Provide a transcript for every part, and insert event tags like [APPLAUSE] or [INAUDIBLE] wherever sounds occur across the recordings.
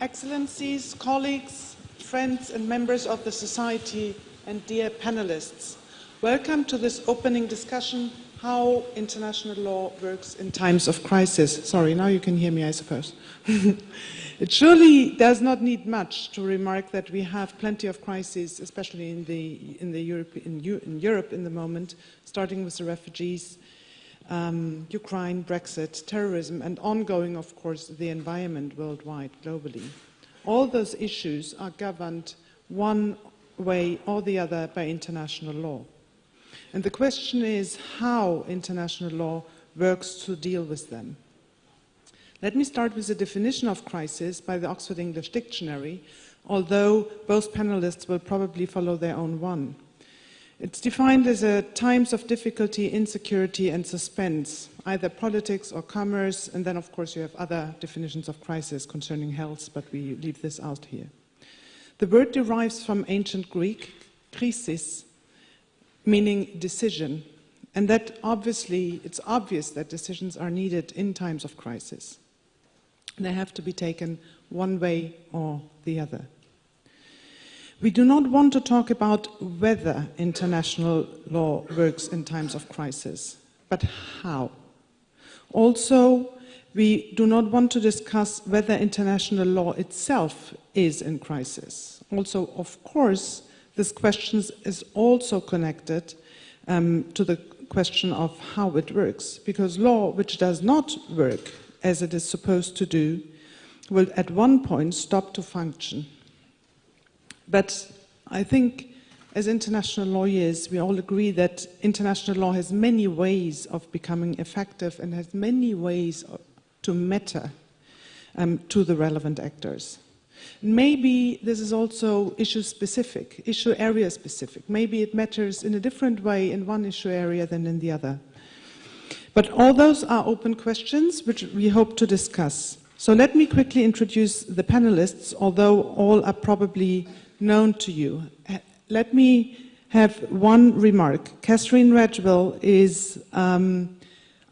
Excellencies, colleagues, friends and members of the Society and dear panelists, welcome to this opening discussion, How International Law Works in Times of Crisis. Sorry, now you can hear me, I suppose. [LAUGHS] it surely does not need much to remark that we have plenty of crises, especially in, the, in, the Europe, in, in Europe in the moment, starting with the refugees, um, Ukraine, Brexit, terrorism, and ongoing, of course, the environment worldwide, globally. All those issues are governed one way or the other by international law. And the question is how international law works to deal with them. Let me start with the definition of crisis by the Oxford English Dictionary, although both panelists will probably follow their own one. It's defined as a times of difficulty, insecurity, and suspense, either politics or commerce, and then, of course, you have other definitions of crisis concerning health, but we leave this out here. The word derives from ancient Greek, krisis, meaning decision, and that obviously, it's obvious that decisions are needed in times of crisis. They have to be taken one way or the other. We do not want to talk about whether international law works in times of crisis, but how. Also, we do not want to discuss whether international law itself is in crisis. Also, of course, this question is also connected um, to the question of how it works, because law which does not work as it is supposed to do will at one point stop to function but I think as international lawyers, we all agree that international law has many ways of becoming effective and has many ways to matter um, to the relevant actors. Maybe this is also issue specific, issue area specific. Maybe it matters in a different way in one issue area than in the other. But all those are open questions which we hope to discuss. So let me quickly introduce the panelists, although all are probably known to you. Let me have one remark. Catherine Redgwell is um,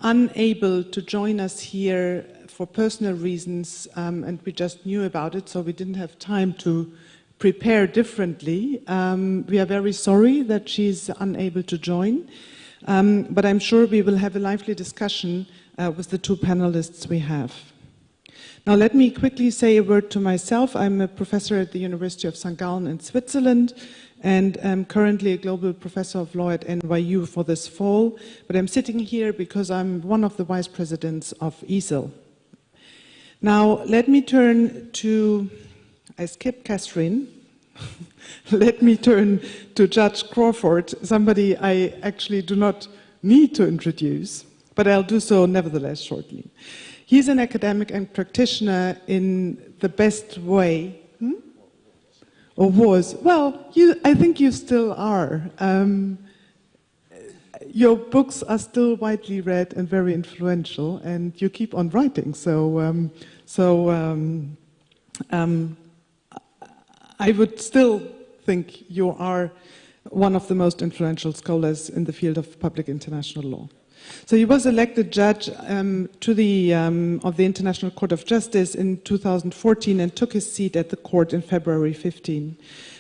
unable to join us here for personal reasons, um, and we just knew about it, so we didn't have time to prepare differently. Um, we are very sorry that she's unable to join, um, but I'm sure we will have a lively discussion uh, with the two panelists we have. Now let me quickly say a word to myself. I'm a professor at the University of St. Gallen in Switzerland and I'm currently a global professor of law at NYU for this fall, but I'm sitting here because I'm one of the vice presidents of ESIL. Now let me turn to, I skipped Catherine, [LAUGHS] let me turn to Judge Crawford, somebody I actually do not need to introduce, but I'll do so nevertheless shortly. He's an academic and practitioner in the best way. Hmm? Or was. Well, you, I think you still are. Um, your books are still widely read and very influential, and you keep on writing. So, um, so um, um I would still think you are one of the most influential scholars in the field of public international law. So he was elected judge um, to the, um, of the International Court of Justice in 2014 and took his seat at the court in February 15.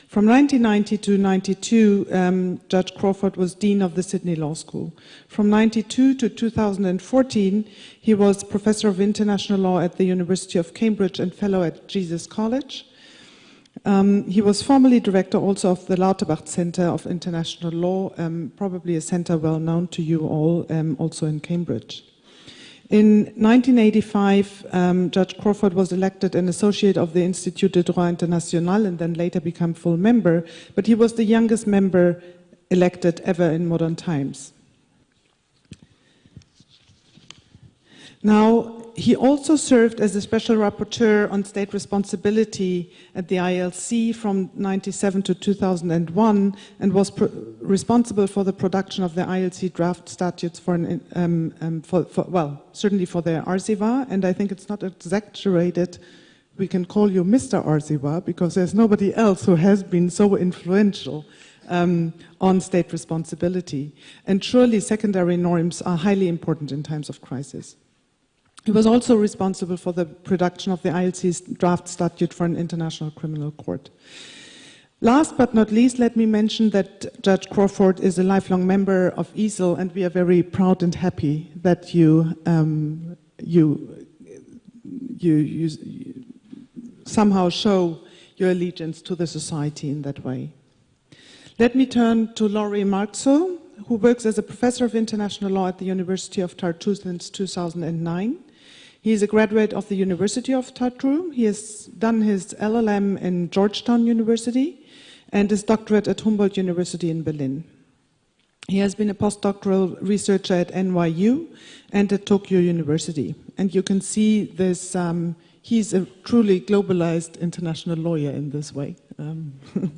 From 1990 to 92, um, Judge Crawford was Dean of the Sydney Law School. From 92 to 2014, he was Professor of International Law at the University of Cambridge and Fellow at Jesus College. Um, he was formerly director also of the Lauterpacht Center of International Law, um, probably a center well known to you all, um, also in Cambridge. In 1985, um, Judge Crawford was elected an associate of the Institut de Droit International and then later became full member, but he was the youngest member elected ever in modern times. Now, he also served as a special rapporteur on state responsibility at the ILC from 97 to 2001 and was responsible for the production of the ILC draft statutes for, an, um, um, for, for, well, certainly for the ARSIWA, and I think it's not exaggerated we can call you Mr. ARSIWA because there's nobody else who has been so influential um, on state responsibility. And surely secondary norms are highly important in times of crisis. He was also responsible for the production of the ILC's draft statute for an international criminal court. Last but not least, let me mention that Judge Crawford is a lifelong member of ESIL, and we are very proud and happy that you, um, you, you, you somehow show your allegiance to the society in that way. Let me turn to Lauri Mälksoo, who works as a professor of international law at the University of Tartu since 2009. He is a graduate of the University of Tartu. He has done his LLM in Georgetown University and his doctorate at Humboldt University in Berlin. He has been a postdoctoral researcher at NYU and at Tokyo University. And you can see this, um, he's a truly globalized international lawyer in this way. Um, [LAUGHS]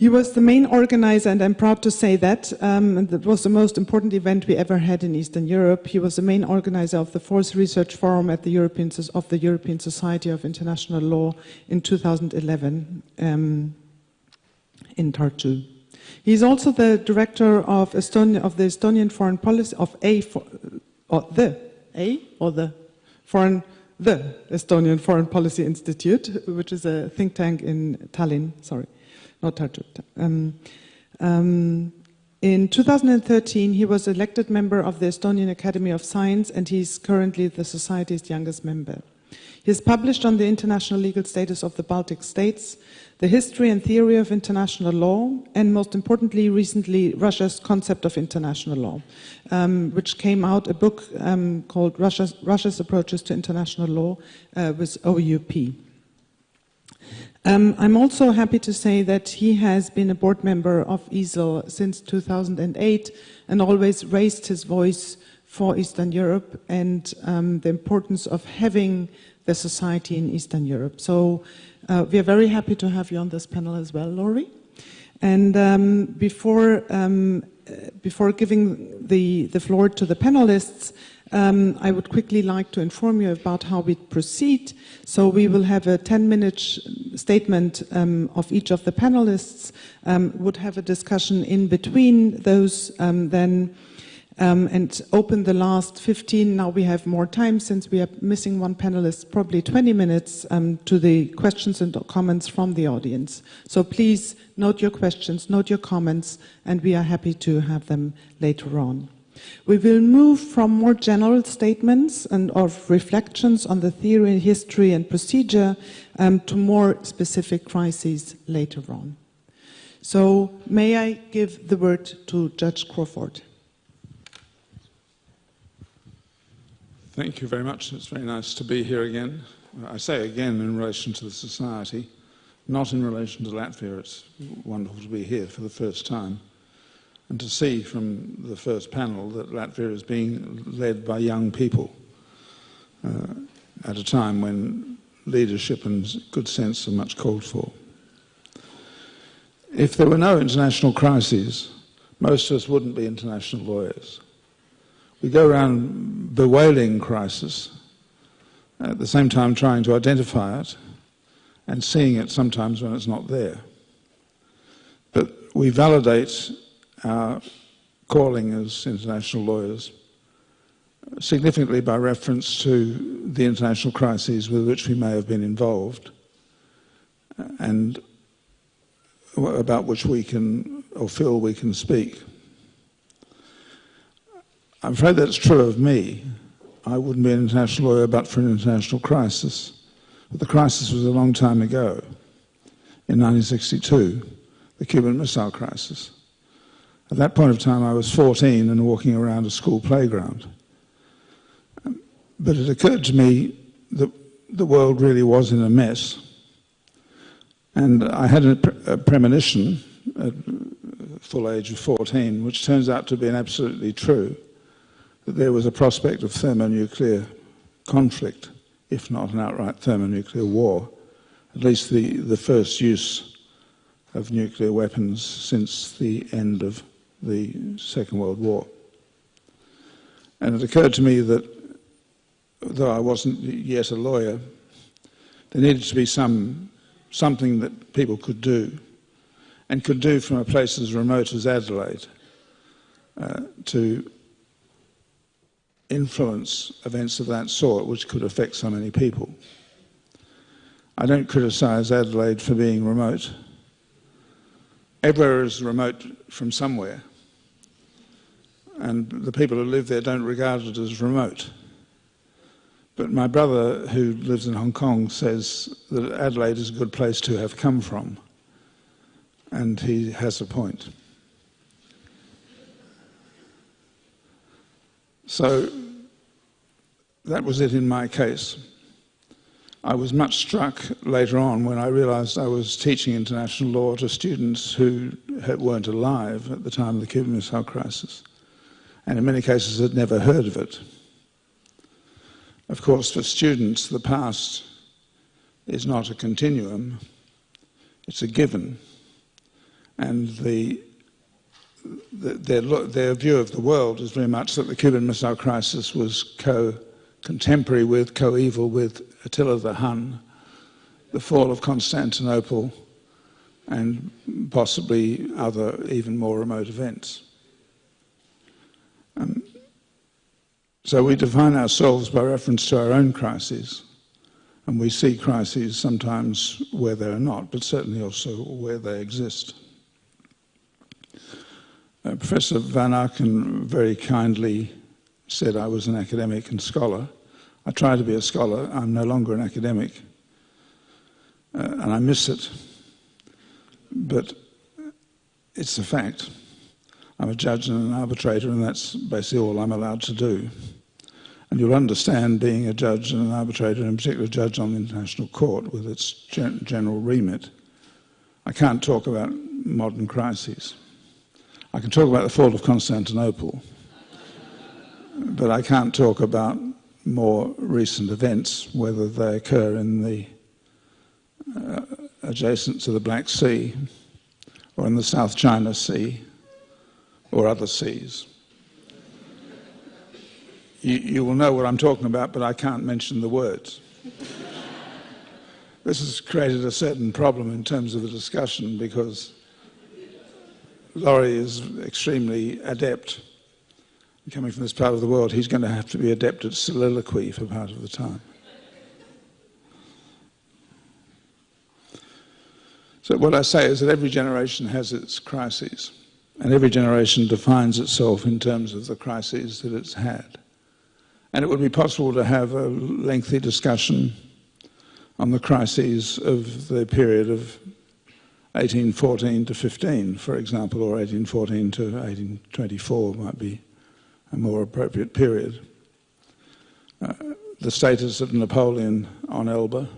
He was the main organizer, and I'm proud to say that. Um, that was the most important event we ever had in Eastern Europe. He was the main organizer of the fourth research forum at the European, of the European Society of International Law in 2011 um, in Tartu. He's also the director of, Estonia, of the Estonian Foreign Policy, of A, or the, A, or the Foreign, the Estonian Foreign Policy Institute, which is a think tank in Tallinn, sorry not Tartu. Um, um, in 2013, he was elected member of the Estonian Academy of Science, and he's currently the Society's youngest member. He has published on the international legal status of the Baltic states, the history and theory of international law, and most importantly, recently, Russia's concept of international law, um, which came out, a book um, called Russia's, Russia's, Approaches to International Law uh, with OUP. Um, I'm also happy to say that he has been a board member of ESIL since 2008 and always raised his voice for Eastern Europe and um, the importance of having the society in Eastern Europe. So uh, we are very happy to have you on this panel as well, Lauri. And um, before, um, before giving the, the floor to the panelists, um, I would quickly like to inform you about how we proceed. So we will have a 10-minute statement um, of each of the panelists, um, would have a discussion in between those um, then, um, and open the last 15. Now we have more time since we are missing one panelist, probably 20 minutes um, to the questions and comments from the audience. So please note your questions, note your comments, and we are happy to have them later on. We will move from more general statements and of reflections on the theory, history, and procedure um, to more specific crises later on. So, may I give the word to Judge Crawford? Thank you very much. It's very nice to be here again. I say again in relation to the society, not in relation to Latvia. It's wonderful to be here for the first time and to see from the first panel that Latvia is being led by young people uh, at a time when leadership and good sense are much called for. If there were no international crises, most of us wouldn't be international lawyers. We go around bewailing crisis, at the same time trying to identify it and seeing it sometimes when it's not there. But we validate our calling as international lawyers, significantly by reference to the international crises with which we may have been involved uh, and about which we can or feel we can speak. I'm afraid that's true of me. I wouldn't be an international lawyer but for an international crisis. But the crisis was a long time ago, in 1962, the Cuban Missile Crisis. At that point of time, I was 14 and walking around a school playground. But it occurred to me that the world really was in a mess. And I had a, a premonition at full age of 14, which turns out to be absolutely true, that there was a prospect of thermonuclear conflict, if not an outright thermonuclear war, at least the, the first use of nuclear weapons since the end of the Second World War. And it occurred to me that though I wasn't yet a lawyer, there needed to be some, something that people could do, and could do from a place as remote as Adelaide, uh, to influence events of that sort which could affect so many people. I don't criticize Adelaide for being remote. Everywhere is remote from somewhere. And the people who live there don't regard it as remote. But my brother, who lives in Hong Kong, says that Adelaide is a good place to have come from. And he has a point. So that was it in my case. I was much struck later on when I realized I was teaching international law to students who weren't alive at the time of the Cuban Missile Crisis, and in many cases had never heard of it. Of course, for students, the past is not a continuum, it's a given. And the, the, their, their view of the world is very much that the Cuban Missile Crisis was co contemporary with, coeval with Attila the Hun, the fall of Constantinople, and possibly other even more remote events. Um, so we define ourselves by reference to our own crises, and we see crises sometimes where they are not, but certainly also where they exist. Uh, Professor Van Aaken very kindly said I was an academic and scholar. I try to be a scholar. I'm no longer an academic. Uh, and I miss it. But it's a fact. I'm a judge and an arbitrator, and that's basically all I'm allowed to do. And you'll understand being a judge and an arbitrator, and in particular a judge on the International Court with its gen general remit. I can't talk about modern crises. I can talk about the fall of Constantinople, but I can't talk about more recent events, whether they occur in the uh, adjacent to the Black Sea or in the South China Sea or other seas. You, you will know what I'm talking about, but I can't mention the words. this has created a certain problem in terms of the discussion because Lauri is extremely adept coming from this part of the world, he's going to have to be adept at soliloquy for part of the time. So what I say is that every generation has its crises, and every generation defines itself in terms of the crises that it's had. And it would be possible to have a lengthy discussion on the crises of the period of 1814 to 15, for example, or 1814 to 1824 might be a more appropriate period. Uh, the status of Napoleon on Elba,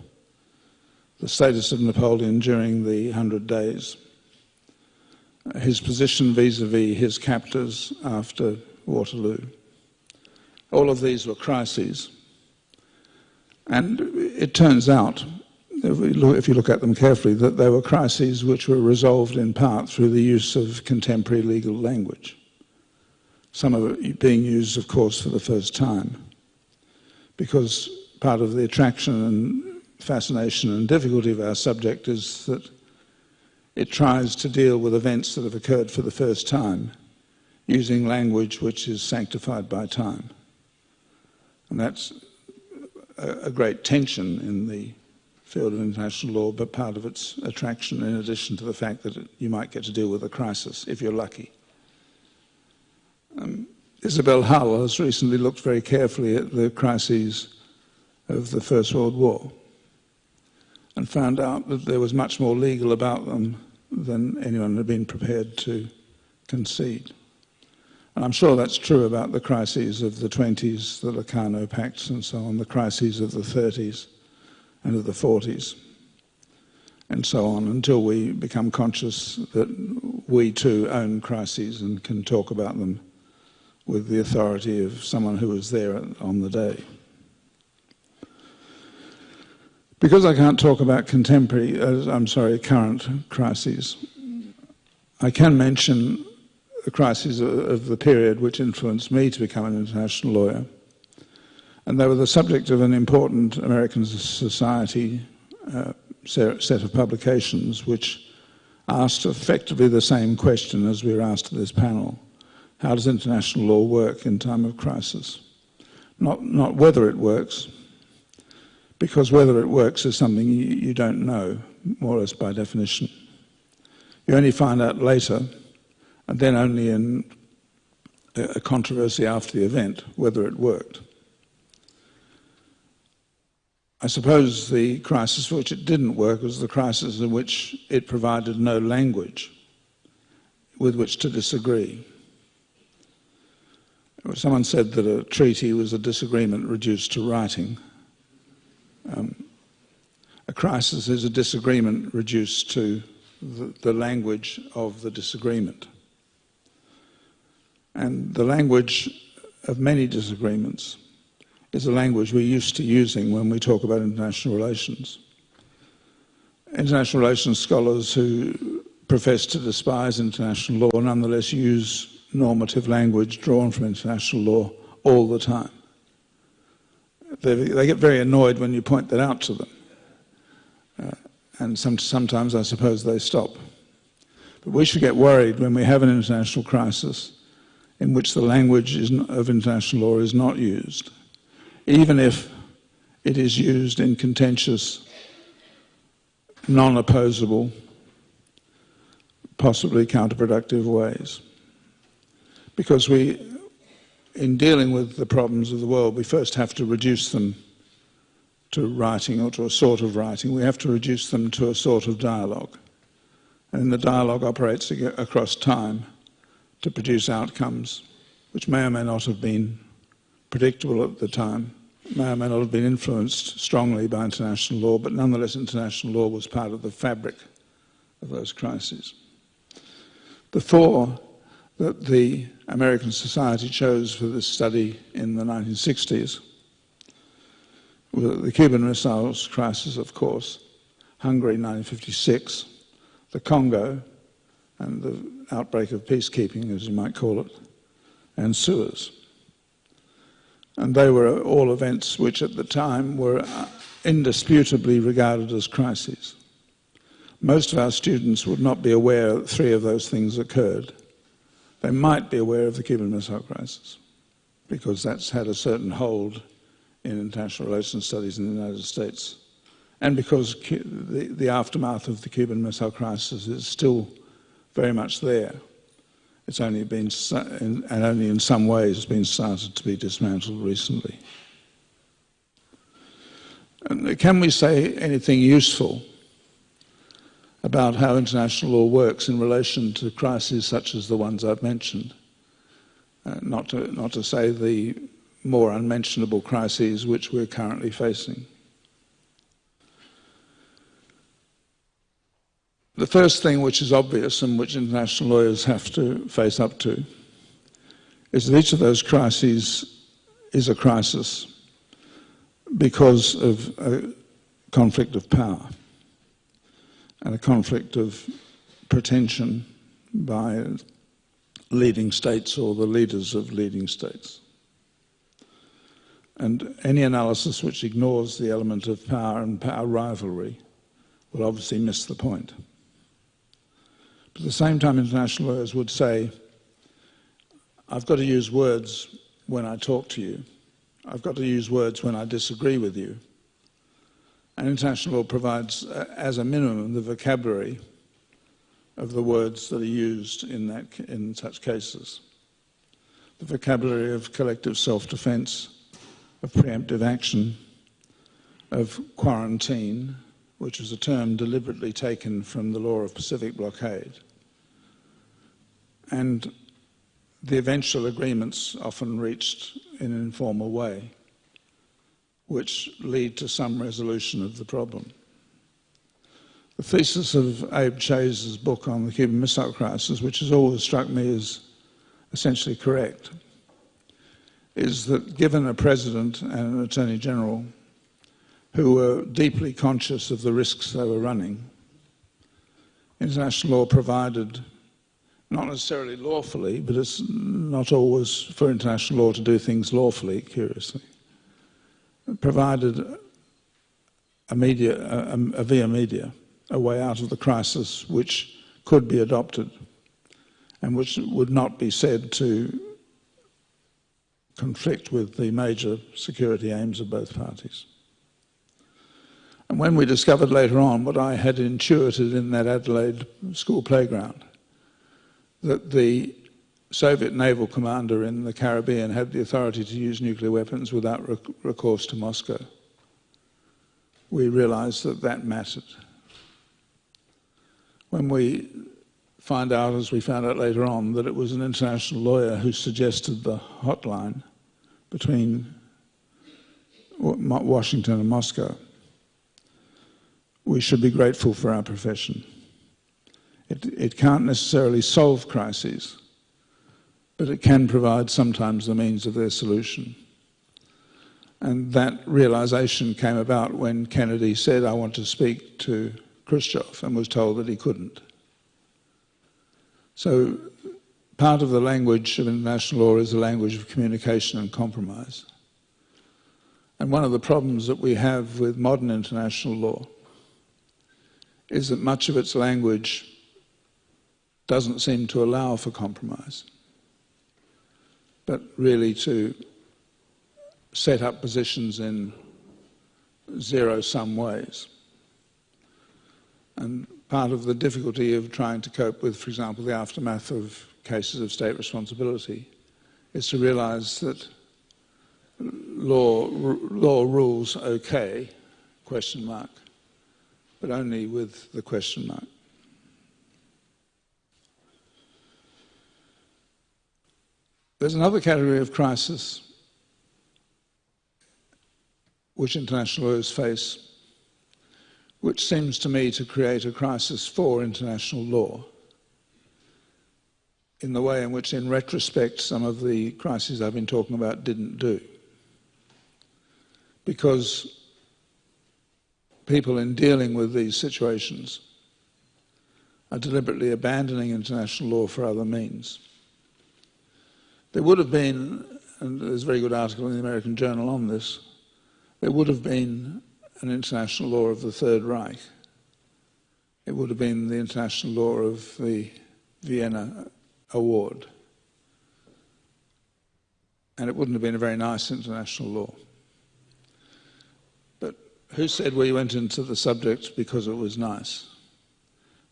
the status of Napoleon during the Hundred Days, his position vis-a-vis -vis his captors after Waterloo. All of these were crises. And it turns out, if, you look at them carefully, that they were crises which were resolved in part through the use of contemporary legal language some of it being used, of course, for the first time. Because part of the attraction and fascination and difficulty of our subject is that it tries to deal with events that have occurred for the first time using language which is sanctified by time. And that's a, great tension in the field of international law, but part of its attraction in addition to the fact that you might get to deal with a crisis if you're lucky. Um, Isabel Hull has recently looked very carefully at the crises of the First World War and found out that there was much more legal about them than anyone had been prepared to concede. And I'm sure that's true about the crises of the 20s, the Locarno Pacts and so on, the crises of the 30s and of the 40s, and so on, until we become conscious that we too own crises and can talk about them with the authority of someone who was there on the day. Because I can't talk about contemporary, uh, I'm sorry, current crises, I can mention the crises of the period which influenced me to become an international lawyer. And they were the subject of an important American society uh, set of publications which asked effectively the same question as we were asked at this panel. How does international law work in time of crisis? not, not whether it works, because whether it works is something you, don't know, more or less by definition. You only find out later, and then only in a controversy after the event, whether it worked. I suppose the crisis for which it didn't work was the crisis in which it provided no language with which to disagree. Someone said that a treaty was a disagreement reduced to writing. Um, a crisis is a disagreement reduced to the, the language of the disagreement. And the language of many disagreements is a language we're used to using when we talk about international relations. International relations scholars who profess to despise international law nonetheless use normative language drawn from international law all the time. They, they get very annoyed when you point that out to them. Uh, and some, sometimes I suppose they stop. But we should get worried when we have an international crisis in which the language of international law is not used, even if it is used in contentious, non-opposable, possibly counterproductive ways. Because we, in dealing with the problems of the world, we first have to reduce them to writing or to a sort of writing. We have to reduce them to a sort of dialogue. And the dialogue operates across time to produce outcomes which may or may not have been predictable at the time, may or may not have been influenced strongly by international law, but nonetheless international law was part of the fabric of those crises. The four that the American Society chose for this study in the 1960s the Cuban Missiles Crisis, of course, Hungary 1956, the Congo, and the outbreak of peacekeeping, as you might call it, and Suez. And they were all events which at the time were uh, indisputably regarded as crises. Most of our students would not be aware that three of those things occurred. They might be aware of the Cuban Missile Crisis because that's had a certain hold in international relations studies in the United States. And because the, the aftermath of the Cuban Missile Crisis is still very much there. It's only been, and only in some ways has been started to be dismantled recently. And can we say anything useful about how international law works in relation to crises such as the ones I've mentioned? Uh, not, to, not to say the more unmentionable crises which we're currently facing. The first thing which is obvious and which international lawyers have to face up to is that each of those crises is a crisis because of a conflict of power and a conflict of pretension by leading states or the leaders of leading states. And any analysis which ignores the element of power and power rivalry will obviously miss the point. But at the same time, international lawyers would say, I've got to use words when I talk to you. I've got to use words when I disagree with you. And international law provides, uh, as a minimum, the vocabulary of the words that are used in, that, in such cases. The vocabulary of collective self-defense, of preemptive action, of quarantine, which was a term deliberately taken from the law of Pacific blockade. And the eventual agreements often reached in an informal way, which lead to some resolution of the problem. The thesis of Abe Chayes's book on the Cuban Missile Crisis, which has always struck me as essentially correct, is that given a president and an attorney general who were deeply conscious of the risks they were running. International law provided, not necessarily lawfully, but it's not always for international law to do things lawfully, curiously, provided a, media, a, a via media, a way out of the crisis which could be adopted and which would not be said to conflict with the major security aims of both parties. And when we discovered later on what I had intuited in that Adelaide school playground, that the Soviet naval commander in the Caribbean had the authority to use nuclear weapons without recourse to Moscow, we realized that that mattered. When we find out, as we found out later on, that it was an international lawyer who suggested the hotline between Washington and Moscow, we should be grateful for our profession. It, it can't necessarily solve crises, but it can provide sometimes the means of their solution. And that realization came about when Kennedy said, I want to speak to Khrushchev, and was told that he couldn't. So part of the language of international law is the language of communication and compromise. And one of the problems that we have with modern international law is that much of its language doesn't seem to allow for compromise, but really to set up positions in zero-sum ways. And part of the difficulty of trying to cope with, for example, the aftermath of cases of state responsibility is to realize that law, law rules okay, question mark, but only with the question mark. There's another category of crisis which international lawyers face, which seems to me to create a crisis for international law in the way in which, in retrospect, some of the crises I've been talking about didn't do. Because people in dealing with these situations are deliberately abandoning international law for other means. There would have been, and there's a very good article in the American Journal on this, there would have been an international law of the Third Reich. It would have been the international law of the Vienna Award. And it wouldn't have been a very nice international law. But who said we went into the subject because it was nice?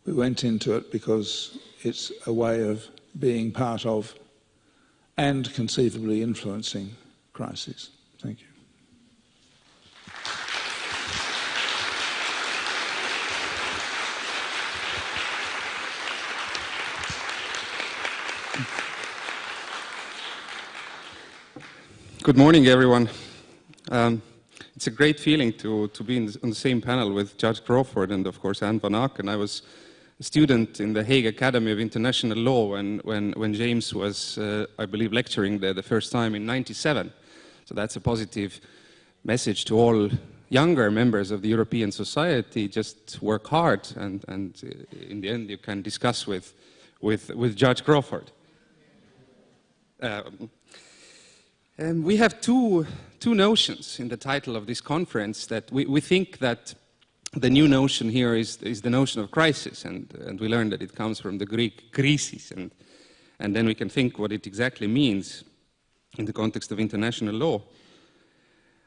We went into it because it's a way of being part of and conceivably influencing crises. Thank you. Good morning, everyone. Um, it's a great feeling to, to be the, on the same panel with Judge Crawford and, of course, Anne Van Aaken. I was student in the Hague Academy of International Law when, when, when James was, uh, I believe, lecturing there the first time in 97. So that's a positive message to all younger members of the European society. Just work hard, and, and uh, in the end, you can discuss with, with, with Judge Crawford. Um, um, we have two, two notions in the title of this conference that we, we think that the new notion here is, is the notion of crisis, and, and we learned that it comes from the Greek krisis, and, and then we can think what it exactly means in the context of international law.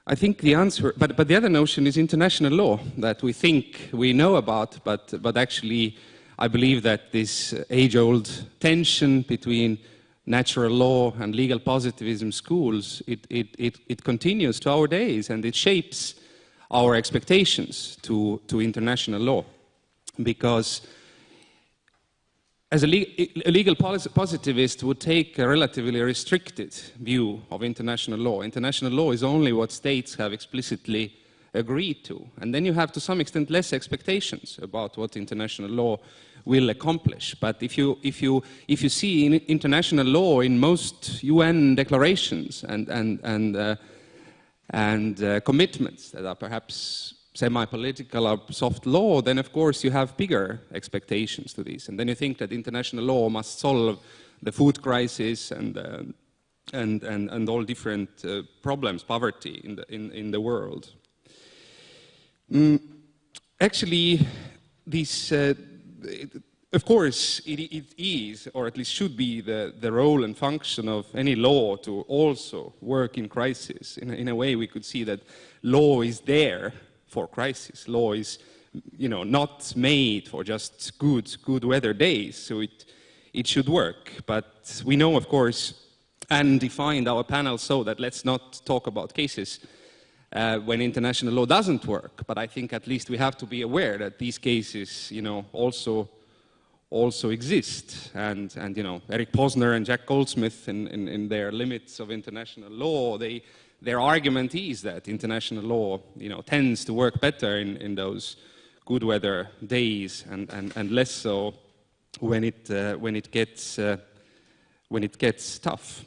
I think the answer, but, but the other notion is international law that we think we know about, but, but actually I believe that this age-old tension between natural law and legal positivism schools, it, it, it, it continues to our days and it shapes our expectations to, to international law. Because as a, le a legal positivist would take a relatively restricted view of international law. International law is only what states have explicitly agreed to. And then you have to some extent less expectations about what international law will accomplish. But if you, if you, if you see in international law in most UN declarations and, and, and, uh, and uh, commitments that are perhaps semi-political or soft law, then of course you have bigger expectations to this. And then you think that international law must solve the food crisis and, uh, and, and, and all different uh, problems, poverty in the, in, in the world. Mm, actually, these uh, of course, it, it is, or at least should be, the, the role and function of any law to also work in crisis. In, in a way, we could see that law is there for crisis. Law is, you know, not made for just good, good weather days, so it, it should work. But we know, of course, and defined our panel so that let's not talk about cases uh, when international law doesn't work. But I think at least we have to be aware that these cases, you know, also also exist. And, and you know, Eric Posner and Jack Goldsmith, in, in, in, their limits of international law, they, their argument is that international law, you know, tends to work better in, in those good weather days and, and, and less so when it, uh, when it gets, uh, when it gets tough.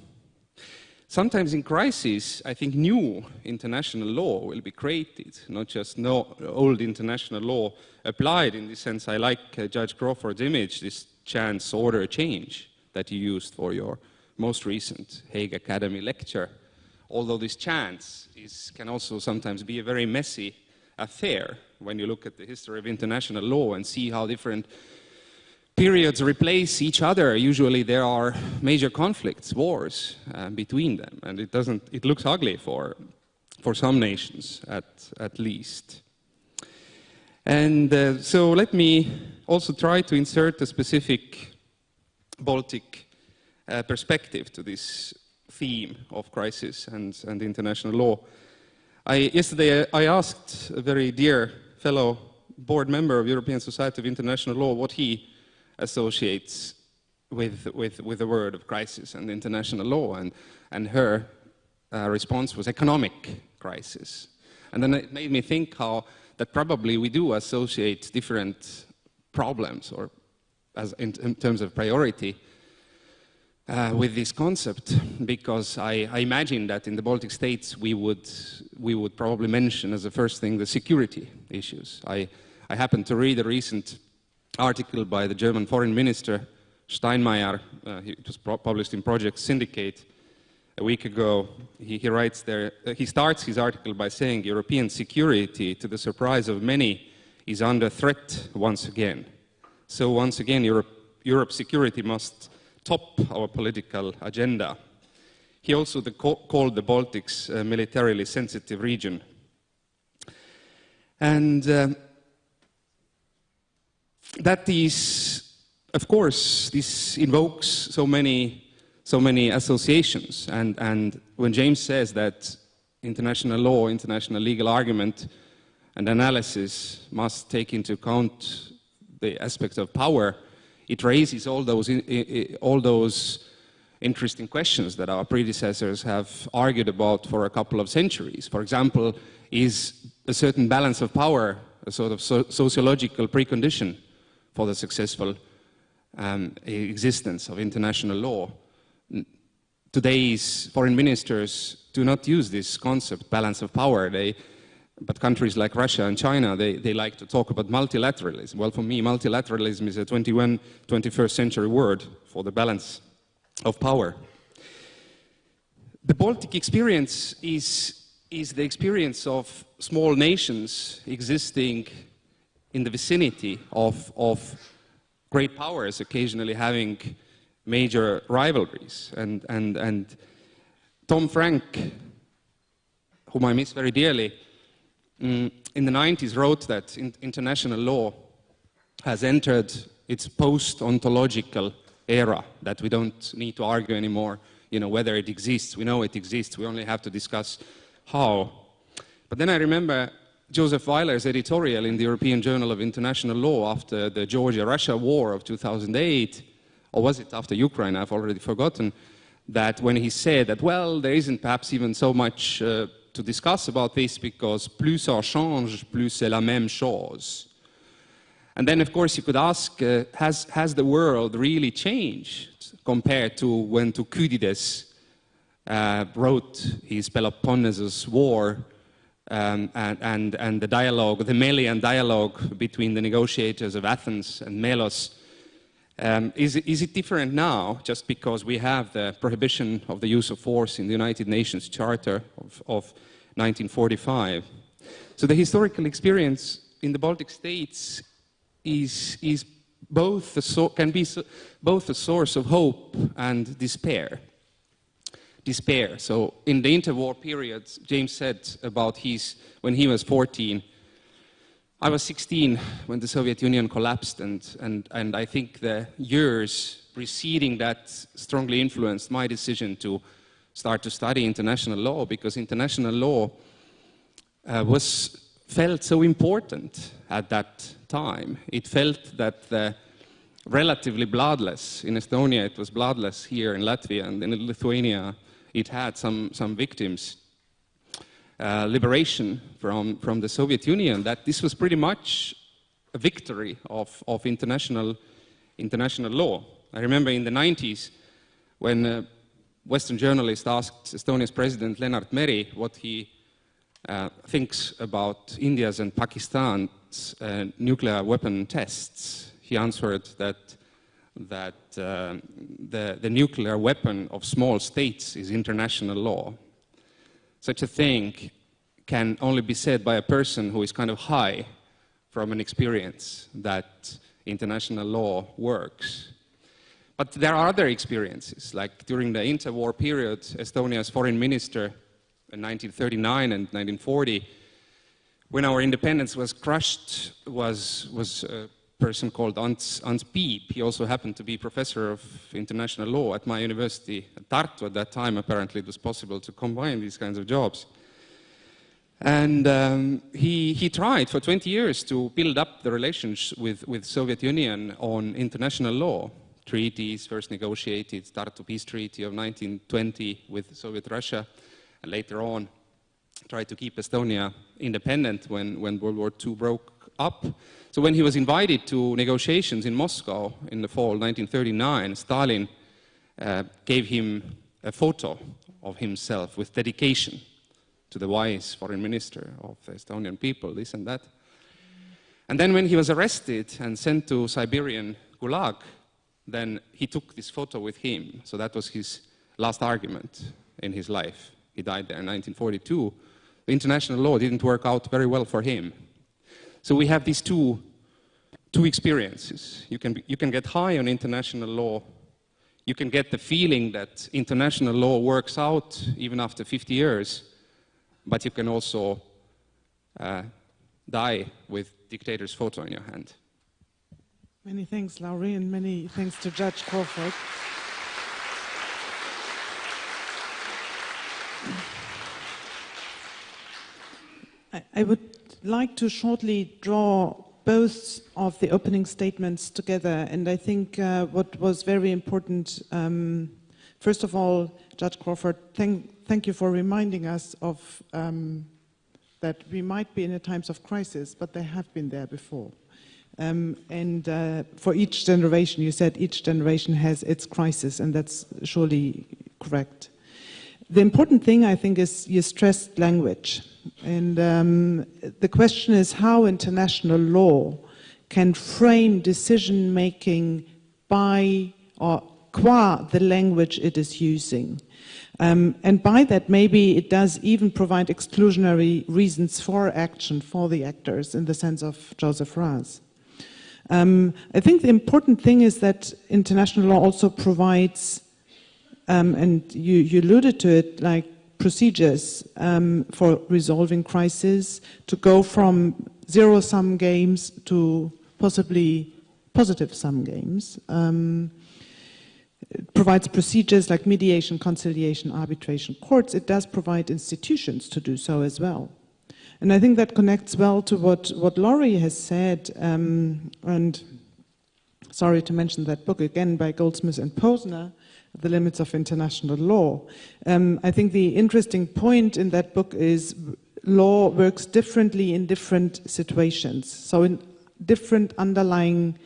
Sometimes in crisis, I think new international law will be created, not just no, old international law applied. In this sense, I like uh, Judge Crawford's image, this chance order change that you used for your most recent Hague Academy lecture. Although this chance is, can also sometimes be a very messy affair when you look at the history of international law and see how different periods replace each other, usually there are major conflicts, wars uh, between them, and it doesn't. It looks ugly for for some nations, at at least. And uh, so let me also try to insert a specific Baltic uh, perspective to this theme of crisis and, and international law. I, yesterday I asked a very dear fellow board member of European Society of International Law what he associates with, with, with the word of crisis and international law. And, and her uh, response was economic crisis. And then it made me think how that probably we do associate different problems or as in, in terms of priority uh, with this concept because I, I, imagine that in the Baltic states we would, we would probably mention as the first thing the security issues. I, I happened to read a recent article by the German foreign minister Steinmeier, uh, it was published in Project Syndicate a week ago. He, he writes there, uh, he starts his article by saying European security, to the surprise of many, is under threat once again. So once again, Europe, Europe's security must top our political agenda. He also the, called the Baltics a militarily sensitive region. And uh, that is, of course, this invokes so many, so many associations. And, and when James says that international law, international legal argument, and analysis must take into account the aspect of power, it raises all those, all those interesting questions that our predecessors have argued about for a couple of centuries. For example, is a certain balance of power a sort of so sociological precondition for the successful um, existence of international law. Today's foreign ministers do not use this concept, balance of power. They, but countries like Russia and China, they, they like to talk about multilateralism. Well, for me, multilateralism is a 21, 21st century word for the balance of power. The Baltic experience is, is the experience of small nations existing in the vicinity of, of great powers occasionally having major rivalries. And, and, and Tom Franck, whom I miss very dearly, mm, in the 90s wrote that in, international law has entered its post-ontological era, that we don't need to argue anymore you know, whether it exists. We know it exists. We only have to discuss how. But then I remember Joseph Weiler's editorial in the European Journal of International Law after the Georgia-Russia war of 2008, or was it after Ukraine, I've already forgotten, that when he said that, well, there isn't perhaps even so much uh, to discuss about this because plus ça change, plus c'est la même chose. And then, of course, you could ask, uh, has, has the world really changed compared to when Thucydides uh, wrote his Peloponnesus War um, and, and, and, the dialogue, the Melian dialogue between the negotiators of Athens and Melos. Um, is, is it different now just because we have the prohibition of the use of force in the United Nations Charter of, of 1945? So the historical experience in the Baltic states is, is both so can be so both a source of hope and despair. Despair. So in the interwar period, James said about his when he was 14. I was 16 when the Soviet Union collapsed, and, and, and I think the years preceding that strongly influenced my decision to start to study international law because international law uh, was felt so important at that time. It felt that the relatively bloodless, in Estonia it was bloodless, here in Latvia and in Lithuania it had some, some victims. Uh, liberation from, from the Soviet Union, that this was pretty much a victory of, of international, international law. I remember in the 90s when a Western journalist asked Estonia's president Lennart Meri what he uh, thinks about India's and Pakistan's uh, nuclear weapon tests. He answered that, that uh, the, the nuclear weapon of small states is international law. Such a thing can only be said by a person who is kind of high from an experience that international law works. But there are other experiences, like during the interwar period, Estonia's foreign minister in 1939 and 1940, when our independence was crushed, was, was a person called Ants, Ants Piip. He also happened to be professor of international law at my university Tartu. At that time, apparently, it was possible to combine these kinds of jobs. And um, he, he tried for 20 years to build up the relations with, with Soviet Union on international law. Treaties first negotiated, Tartu Peace Treaty of 1920 with Soviet Russia, and later on tried to keep Estonia independent when, when World War II broke up. So when he was invited to negotiations in Moscow in the fall 1939, Stalin uh, gave him a photo of himself with dedication to the wise foreign minister of the Estonian people, this and that. And then when he was arrested and sent to Siberian Gulag, then he took this photo with him. So that was his last argument in his life. He died there in 1942. The international law didn't work out very well for him. So we have these two, two experiences. You can, you can get high on international law. You can get the feeling that international law works out even after 50 years, but you can also uh, die with dictator's photo in your hand. Many thanks, Lauri, and many thanks to Judge Crawford. I would like to shortly draw both of the opening statements together, and I think uh, what was very important, um, first of all, Judge Crawford, thank, thank you for reminding us of um, that we might be in a times of crisis, but they have been there before. Um, and uh, for each generation, you said each generation has its crisis, and that's surely correct. The important thing, I think, is you stressed language. And um, the question is how international law can frame decision making by or qua the language it is using. Um, and by that, maybe it does even provide exclusionary reasons for action for the actors in the sense of Joseph Raz. Um, I think the important thing is that international law also provides um, and you, you, alluded to it, like procedures um, for resolving crises, to go from zero-sum games to possibly positive-sum games. Um, it provides procedures like mediation, conciliation, arbitration, courts. It does provide institutions to do so as well. And I think that connects well to what, what Lauri has said, um, and sorry to mention that book again by Goldsmith and Posner, the limits of international law. Um, I think the interesting point in that book is law works differently in different situations. So in different underlying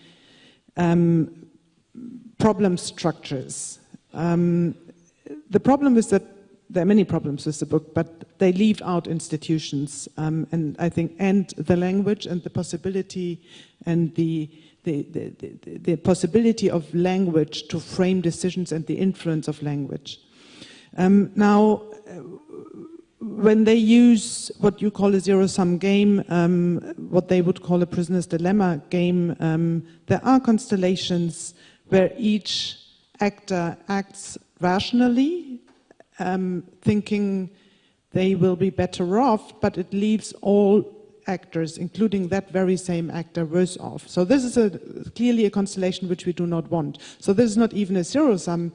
um, problem structures. Um, the problem is that there are many problems with the book, but they leave out institutions, um, and I think, and the language and the possibility and the the, the, the, possibility of language to frame decisions and the influence of language. Um, now, uh, when they use what you call a zero-sum game, um, what they would call a prisoner's dilemma game, um, there are constellations where each actor acts rationally, um, thinking they will be better off, but it leaves all actors, including that very same actor, worse off. So this is a, clearly a constellation which we do not want. So this is not even a zero-sum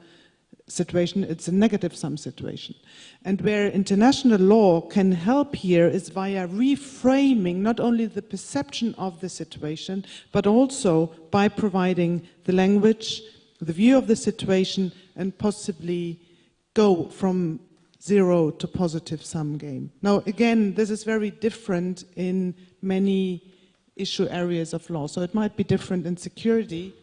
situation, it's a negative sum situation. And where international law can help here is via reframing not only the perception of the situation, but also by providing the language, the view of the situation, and possibly go from zero to positive sum game. Now, again, this is very different in many issue areas of law. So it might be different in security,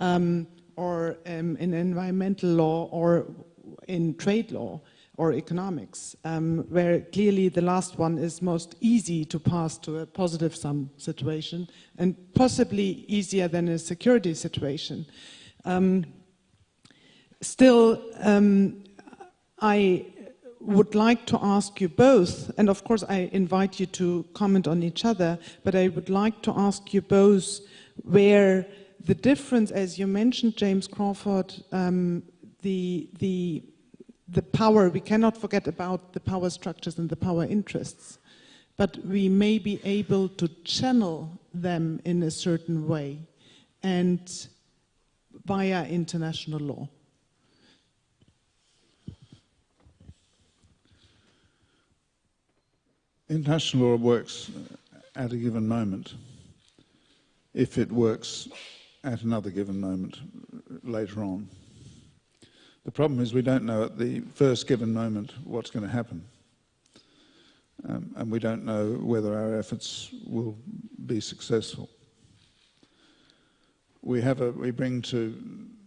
um, or um, in environmental law or in trade law or economics, um, where clearly the last one is most easy to pass to a positive sum situation and possibly easier than a security situation. Um, still, um, I would like to ask you both, and of course I invite you to comment on each other, but I would like to ask you both where the difference, as you mentioned, James Crawford, um, the, the, the power, we cannot forget about the power structures and the power interests, but we may be able to channel them in a certain way and via international law. International law works at a given moment if it works at another given moment later on. The problem is we don't know at the first given moment what's going to happen. Um, and we don't know whether our efforts will be successful. We, have a, we bring to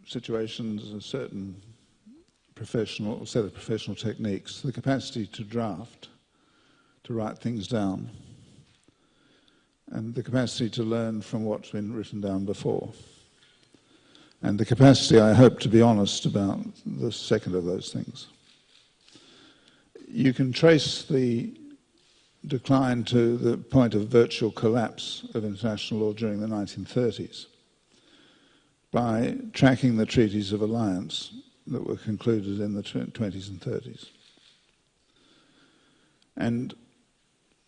situations a certain professional set of professional techniques, the capacity to draft, to write things down, and the capacity to learn from what's been written down before. And the capacity, I hope, to be honest about the second of those things. You can trace the decline to the point of virtual collapse of international law during the 1930s by tracking the treaties of alliance that were concluded in the 20s and 30s. And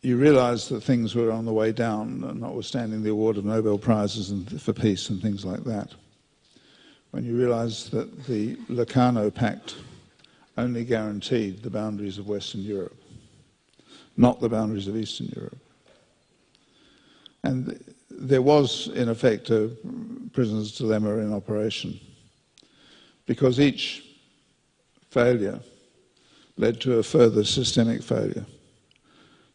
you realized that things were on the way down, notwithstanding the award of Nobel Prizes for peace and things like that. When you realized that the Locarno Pact only guaranteed the boundaries of Western Europe, not the boundaries of Eastern Europe. And there was, in effect, a prisoner's dilemma in operation because each failure led to a further systemic failure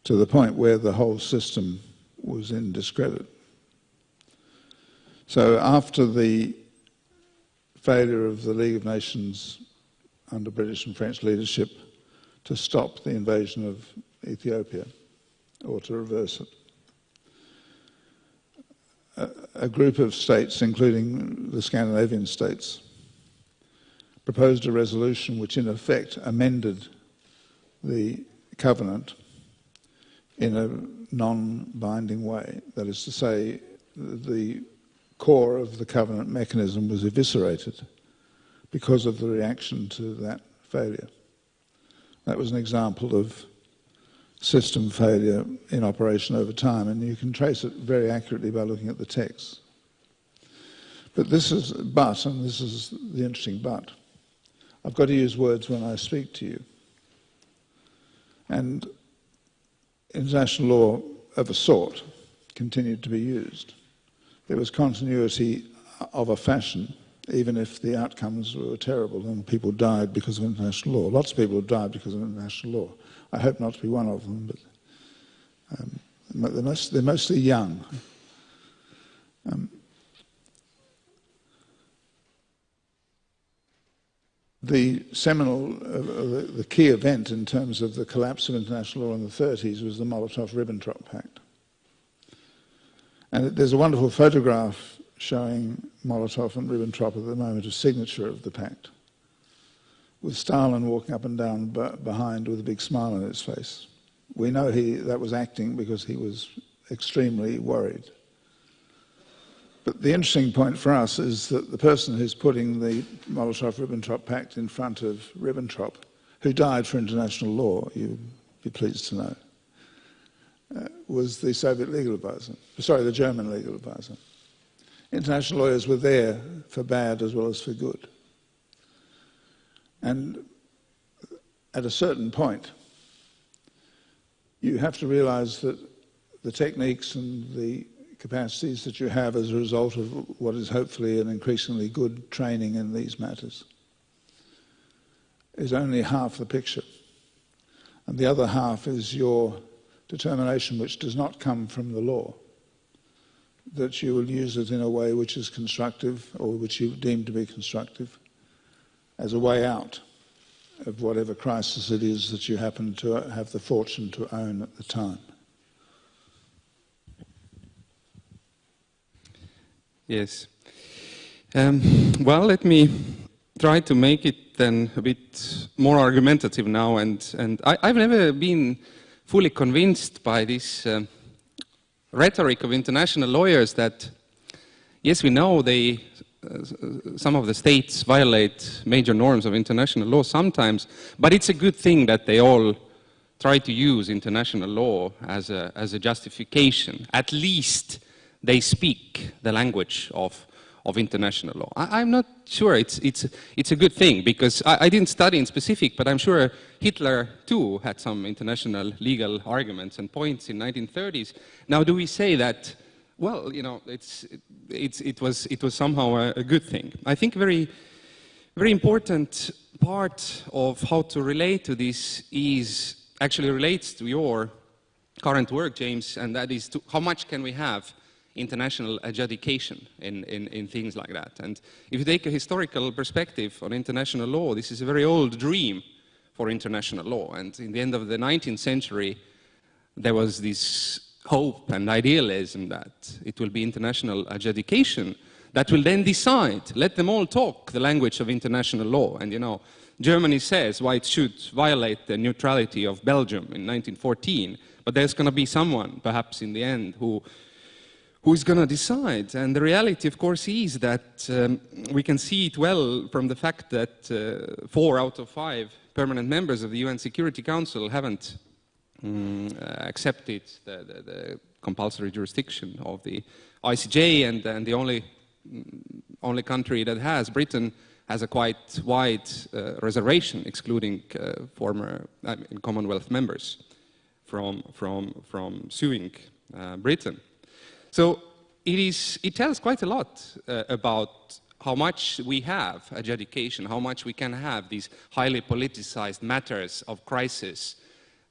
to the point where the whole system was in discredit. So after the failure of the League of Nations under British and French leadership to stop the invasion of Ethiopia or to reverse it, a, group of states, including the Scandinavian states, proposed a resolution which in effect amended the covenant in a non-binding way. That is to say, the core of the covenant mechanism was eviscerated because of the reaction to that failure. That was an example of system failure in operation over time, and you can trace it very accurately by looking at the text. But this is, but, and this is the interesting but, I've got to use words when I speak to you. And international law of a sort continued to be used. There was continuity of a fashion, even if the outcomes were terrible and people died because of international law. Lots of people died because of international law. I hope not to be one of them, but um, they're, most, they're, mostly young. Um, the seminal, uh, the, the, key event in terms of the collapse of international law in the 30s was the Molotov-Ribbentrop Pact. And there's a wonderful photograph showing Molotov and Ribbentrop at the moment of signature of the pact. with Stalin walking up and down behind with a big smile on his face. We know he, that was acting because he was extremely worried. But the interesting point for us is that the person who's putting the Molotov-Ribbentrop Pact in front of Ribbentrop, who died for international law, you'd be pleased to know, uh, was the Soviet legal advisor, sorry, the German legal advisor. International lawyers were there for bad as well as for good. And at a certain point, you have to realize that the techniques and the capacities that you have as a result of what is hopefully an increasingly good training in these matters is only half the picture. And the other half is your determination, which does not come from the law, that you will use it in a way which is constructive or which you deem to be constructive as a way out of whatever crisis it is that you happen to have the fortune to own at the time. Yes. Um, well, let me try to make it then a bit more argumentative now. And, and I, have never been fully convinced by this uh, rhetoric of international lawyers that, yes, we know they, uh, some of the states violate major norms of international law sometimes, but it's a good thing that they all try to use international law as a, as a justification, at least they speak the language of, of international law. I, am not sure it's, it's, it's a good thing because I, I, didn't study in specific, but I'm sure Hitler too had some international legal arguments and points in 1930s. Now, do we say that, well, you know, it's, it's, it, was, it was somehow a, a good thing? I think very, very important part of how to relate to this is actually relates to your current work, James, and that is to how much can we have international adjudication in, in, in, things like that. And if you take a historical perspective on international law, this is a very old dream for international law. And in the end of the 19th century, there was this hope and idealism that it will be international adjudication that will then decide, let them all talk the language of international law. And you know, Germany says why it should violate the neutrality of Belgium in 1914, but there's going to be someone, perhaps in the end, who who's going to decide? And the reality, of course, is that um, we can see it well from the fact that uh, four out of five permanent members of the UN Security Council haven't um, accepted the, the, the, compulsory jurisdiction of the ICJ, and, and the only, mm, only country that has, Britain, has a quite wide uh, reservation, excluding uh, former I mean, Commonwealth members from, from, from suing uh, Britain. So it, is, it tells quite a lot uh, about how much we have adjudication, how much we can have these highly politicized matters of crisis,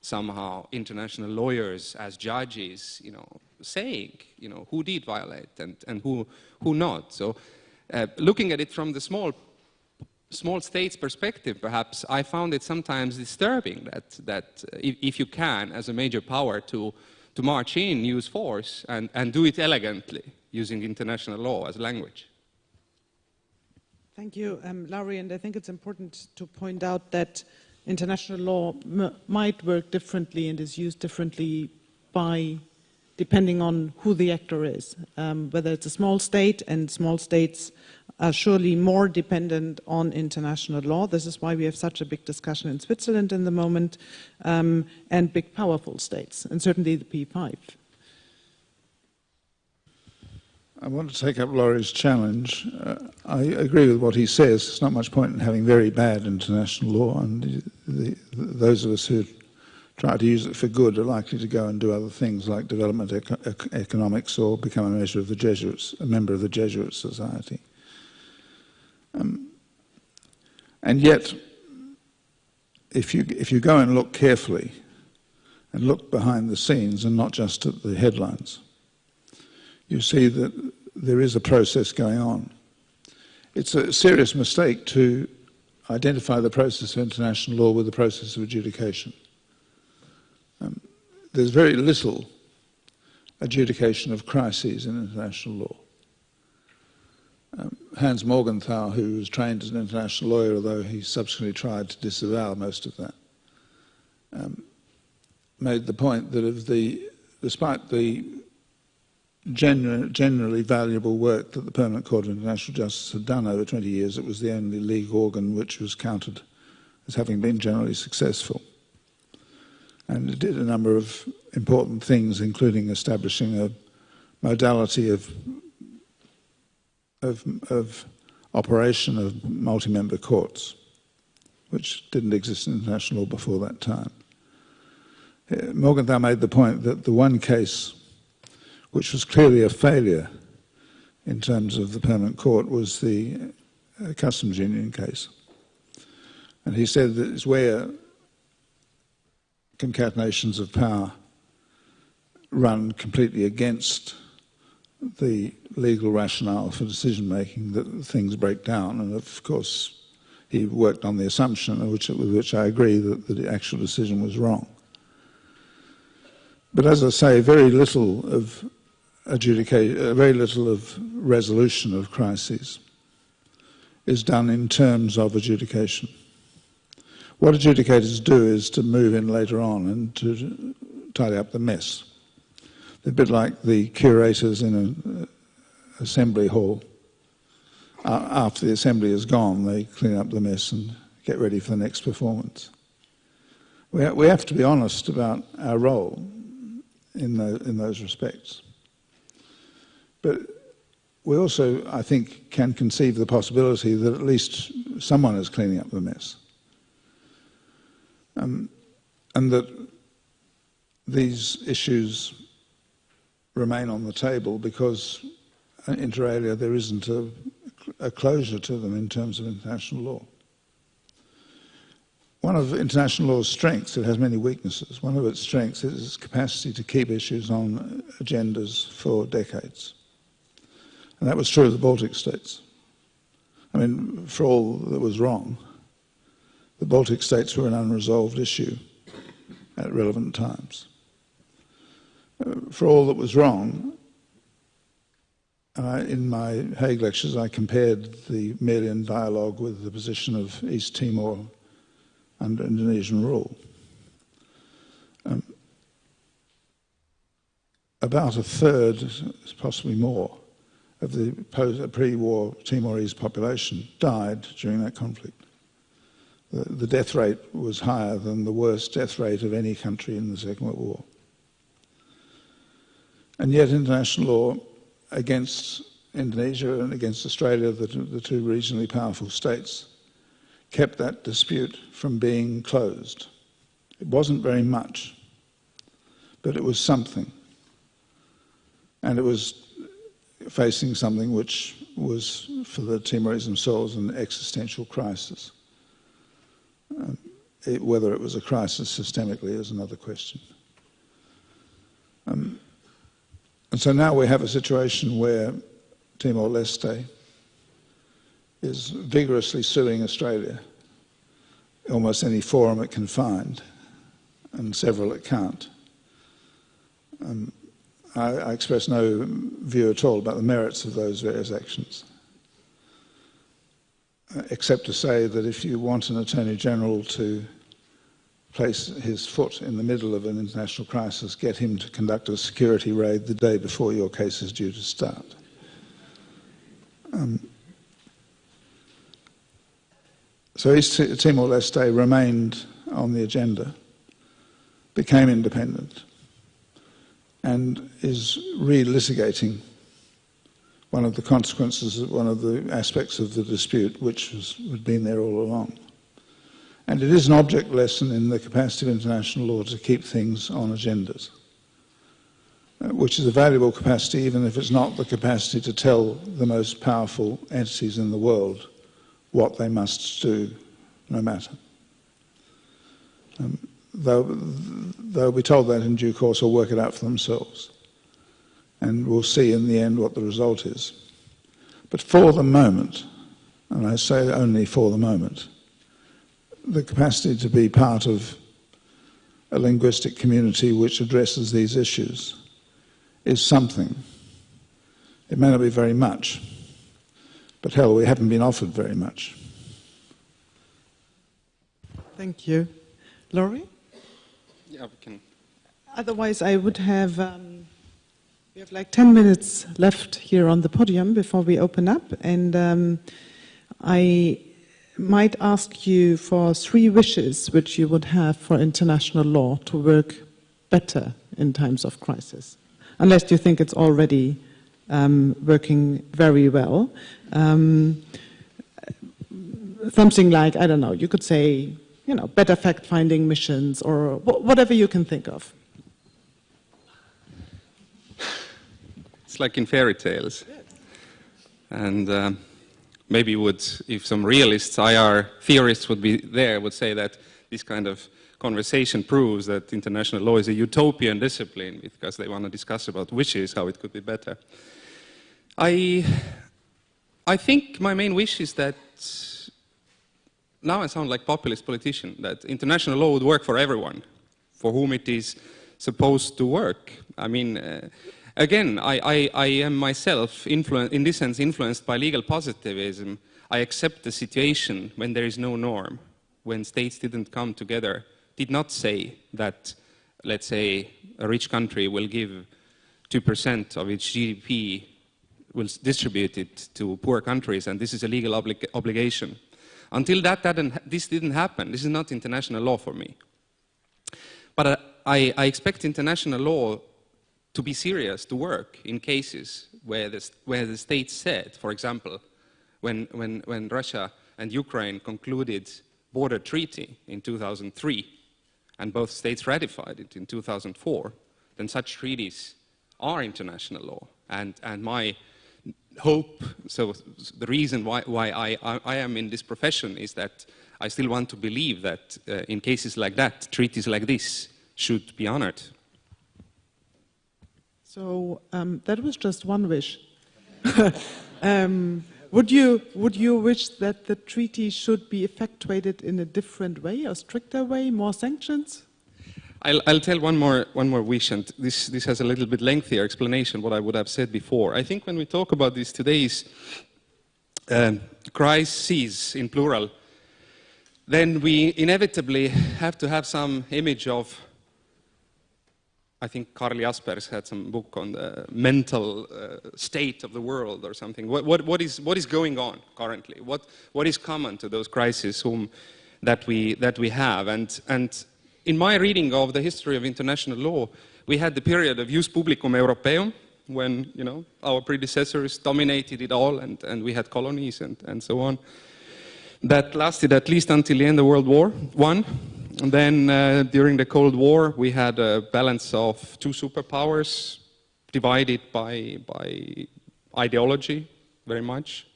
somehow international lawyers as judges, you know, saying, you know, who did violate and, and who, who not. So uh, looking at it from the small, small states perspective, perhaps, I found it sometimes disturbing that, that if, if you can, as a major power, to to march in, use force, and, and do it elegantly using international law as language. Thank you, um, Lauri. And I think it's important to point out that international law might work differently and is used differently by depending on who the actor is, um, whether it's a small state and small states are surely more dependent on international law. This is why we have such a big discussion in Switzerland in the moment, um, and big powerful states, and certainly the P5. I want to take up Lauri's challenge. Uh, I agree with what he says. There's not much point in having very bad international law, and the, the, those of us who try to use it for good are likely to go and do other things like development eco economics or become a measure of the Jesuits, a member of the Jesuit Society. Um, and yet, if you, if you go and look carefully and look behind the scenes and not just at the headlines, you see that there is a process going on. It's a serious mistake to identify the process of international law with the process of adjudication. Um, there's very little adjudication of crises in international law. Um, Hans Morgenthau, who was trained as an international lawyer, although he subsequently tried to disavow most of that, um, made the point that of the, despite the generally valuable work that the Permanent Court of International Justice had done over 20 years, it was the only league organ which was counted as having been generally successful. And it did a number of important things, including establishing a modality of of, of operation of multi-member courts, which didn't exist in international law before that time. Uh, Morgenthau made the point that the one case which was clearly a failure in terms of the permanent court was the uh, customs union case. And he said that it's where concatenations of power run completely against the legal rationale for decision making that things break down. And of course, he worked on the assumption, which, with which I agree, that the actual decision was wrong. But as I say, very little of adjudicate, uh, very little of resolution of crises is done in terms of adjudication. What adjudicators do is to move in later on and to tidy up the mess They're a bit like the curators in an assembly hall. Uh, after the assembly is gone, they clean up the mess and get ready for the next performance. We, ha we have to be honest about our role in, the, in those respects. But we also, I think, can conceive the possibility that at least someone is cleaning up the mess. Um, and that these issues remain on the table because inter alia there isn't a, a closure to them in terms of international law. One of international law's strengths, it has many weaknesses, one of its strengths is its capacity to keep issues on agendas for decades. And that was true of the Baltic states. I mean, for all that was wrong, the Baltic states were an unresolved issue at relevant times for all that was wrong, uh, in my Hague lectures, I compared the Melian dialogue with the position of East Timor under Indonesian rule. Um, about a third, possibly more, of the pre-war Timorese population died during that conflict. The, death rate was higher than the worst death rate of any country in the Second World War. And yet international law against Indonesia and against Australia, the, the two regionally powerful states, kept that dispute from being closed. It wasn't very much, but it was something. And it was facing something which was, for the Timorese themselves, an existential crisis. Um, it, whether it was a crisis systemically is another question. Um, and so now we have a situation where Timor-Leste is vigorously suing Australia, almost any forum it can find, and several it can't. Um, I, I express no view at all about the merits of those various actions, except to say that if you want an Attorney General to place his foot in the middle of an international crisis, get him to conduct a security raid the day before your case is due to start. Um, so East Timor-Leste remained on the agenda, became independent, and is re-litigating one of the consequences, one of the aspects of the dispute, which had been there all along. And it is an object lesson in the capacity of international law to keep things on agendas, uh, which is a valuable capacity even if it's not the capacity to tell the most powerful entities in the world what they must do, no matter. Um, they'll, they'll be told that in due course or work it out for themselves. And we'll see in the end what the result is. But for the moment, and I say only for the moment, the capacity to be part of a linguistic community which addresses these issues is something. It may not be very much, But hell, we haven't been offered very much. Thank you. Lauri? Yeah, we can. Otherwise, I would have. Um, we have like 10 minutes left here on the podium before we open up, and um, I might ask you for three wishes which you would have for international law to work better in times of crisis, unless you think it's already um, working very well. Um, something like, I don't know, you could say, you know, better fact finding missions or whatever you can think of. It's like in fairy tales. And um, maybe would, if some realists, IR theorists would be there, would say that this kind of conversation proves that international law is a utopian discipline because they want to discuss about wishes, how it could be better. I, I think my main wish is that now I sound like populist politician, that international law would work for everyone, for whom it is supposed to work. I mean, uh, again, I, I, I, am myself, in this sense, influenced by legal positivism. I accept the situation when there is no norm, when states didn't come together, did not say that, let's say, a rich country will give 2% of its GDP, will distribute it to poor countries, and this is a legal oblig obligation. Until that, didn't, this didn't happen. This is not international law for me. But uh, I, I expect international law to be serious, to work in cases where the, where the state said, for example, when, when, when Russia and Ukraine concluded border treaty in 2003, and both states ratified it in 2004, then such treaties are international law. And, and my hope, so the reason why, why I, I, am in this profession is that I still want to believe that uh, in cases like that, treaties like this should be honored. So um, that was just one wish. [LAUGHS] um, would you would you wish that the treaty should be effectuated in a different way, a stricter way, more sanctions? I'll, I'll, tell one more, one more wish, and this, this has a little bit lengthier explanation what I would have said before. I think when we talk about this today's um, crises in plural, then we inevitably have to have some image of I think Karl Jaspers had some book on the mental uh, state of the world or something. What, what, what, is, what is going on currently? What, what is common to those crises whom, that, we, that we have? And, and in my reading of the history of international law, we had the period of jus publicum europaeum, when you know, our predecessors dominated it all and, and we had colonies and, and so on. That lasted at least until the end of World War I. And then uh, during the Cold War, we had a balance of two superpowers divided by, by ideology very much.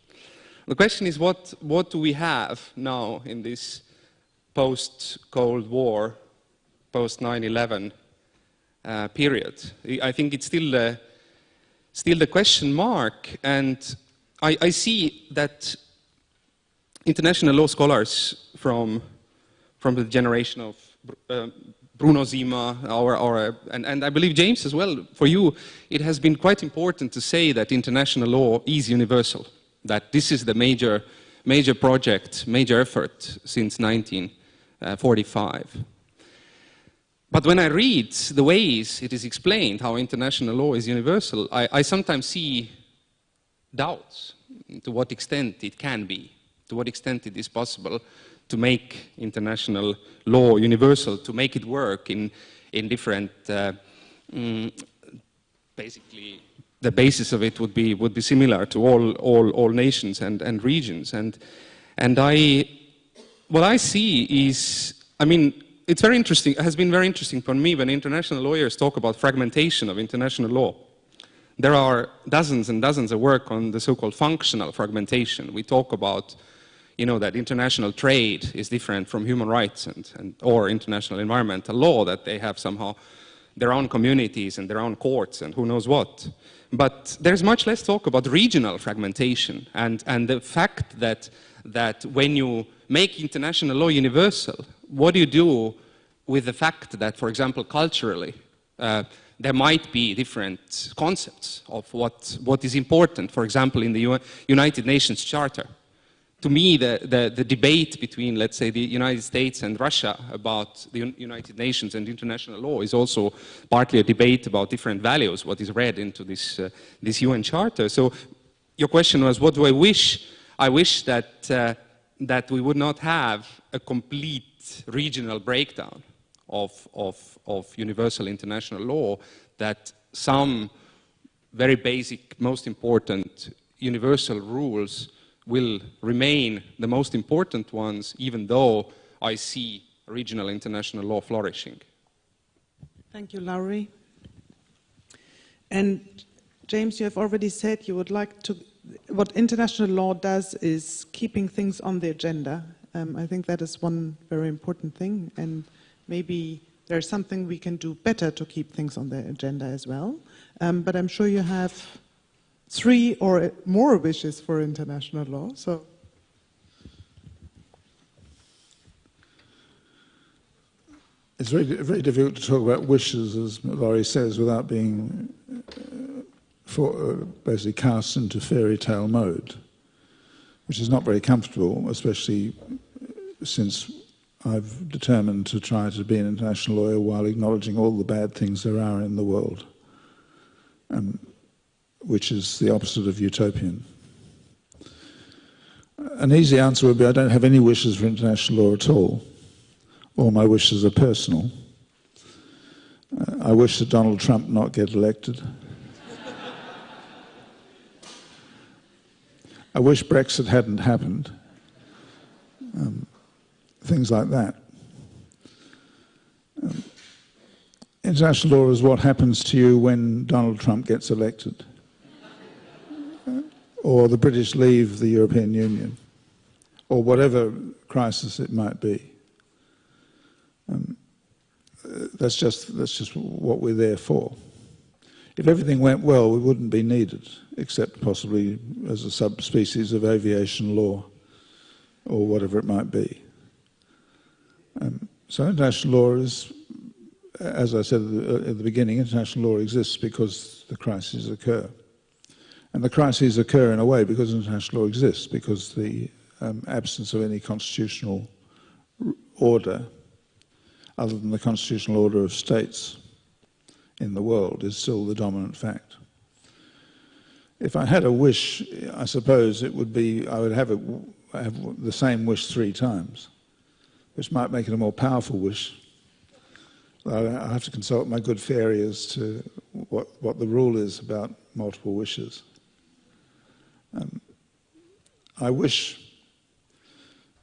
The question is what, what do we have now in this post-Cold War, post-9-11 uh, period? I think it's still, uh, still the question mark, and I, I see that international law scholars from from the generation of uh, Bruno Simma, our, our, and, and I believe James as well, for you, it has been quite important to say that international law is universal, that this is the major, major project, major effort since 1945. But when I read the ways it is explained how international law is universal, I, I sometimes see doubts to what extent it can be, to what extent it is possible to make international law universal, to make it work in, in different, uh, mm, basically, the basis of it would be, would be similar to all, all, all nations and, and regions. And, and I, what I see is, I mean, it's very interesting, it has been very interesting for me when international lawyers talk about fragmentation of international law. There are dozens and dozens of work on the so-called functional fragmentation. We talk about you know, that international trade is different from human rights and, and, or international environmental law, that they have somehow their own communities and their own courts and who knows what. But there's much less talk about regional fragmentation and, and the fact that, that when you make international law universal, what do you do with the fact that, for example, culturally, uh, there might be different concepts of what, what is important. For example, in the U United Nations Charter, to me, the, the, the, debate between, let's say, the United States and Russia about the United Nations and international law is also partly a debate about different values, what is read into this, uh, this UN Charter. So your question was, what do I wish? I wish that, uh, that we would not have a complete regional breakdown of, of, of universal international law, that some very basic, most important universal rules will remain the most important ones, even though I see regional international law flourishing. Thank you, Lauri. And James, you have already said you would like to, what international law does is keeping things on the agenda. Um, I think that is one very important thing, and maybe there's something we can do better to keep things on the agenda as well. Um, but I'm sure you have three or more wishes for international law. So. It's very, very difficult to talk about wishes, as Lauri says, without being uh, for, uh, basically cast into fairy tale mode, which is not very comfortable, especially since I've determined to try to be an international lawyer while acknowledging all the bad things there are in the world. Um, which is the opposite of utopian. An easy answer would be I don't have any wishes for international law at all. All my wishes are personal. Uh, I wish that Donald Trump not get elected. I wish Brexit hadn't happened. Um, things like that. Um, international law is what happens to you when Donald Trump gets elected or the British leave the European Union, or whatever crisis it might be. Um, that's just that's just what we're there for. If everything went well, we wouldn't be needed, except possibly as a subspecies of aviation law, or whatever it might be. Um, so international law is, as I said at the, at the beginning, international law exists because the crises occur. And the crises occur in a way because international law exists, because the um, absence of any constitutional order, other than the constitutional order of states in the world, is still the dominant fact. If I had a wish, I suppose it would be I would have, it, have the same wish three times, which might make it a more powerful wish. I have to consult my good fairy as to what, what the rule is about multiple wishes. Um, I wish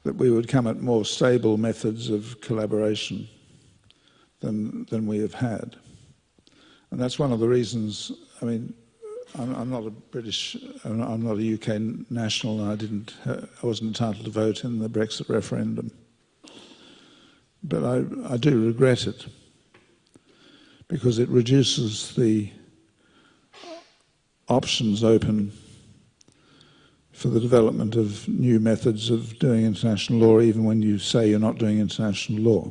that we would come at more stable methods of collaboration than, than we have had. And that's one of the reasons, I mean, I'm, I'm not a British, I'm not a UK national and I didn't, uh, I wasn't entitled to vote in the Brexit referendum. But I, I do regret it because it reduces the options open for the development of new methods of doing international law, even when you say you're not doing international law.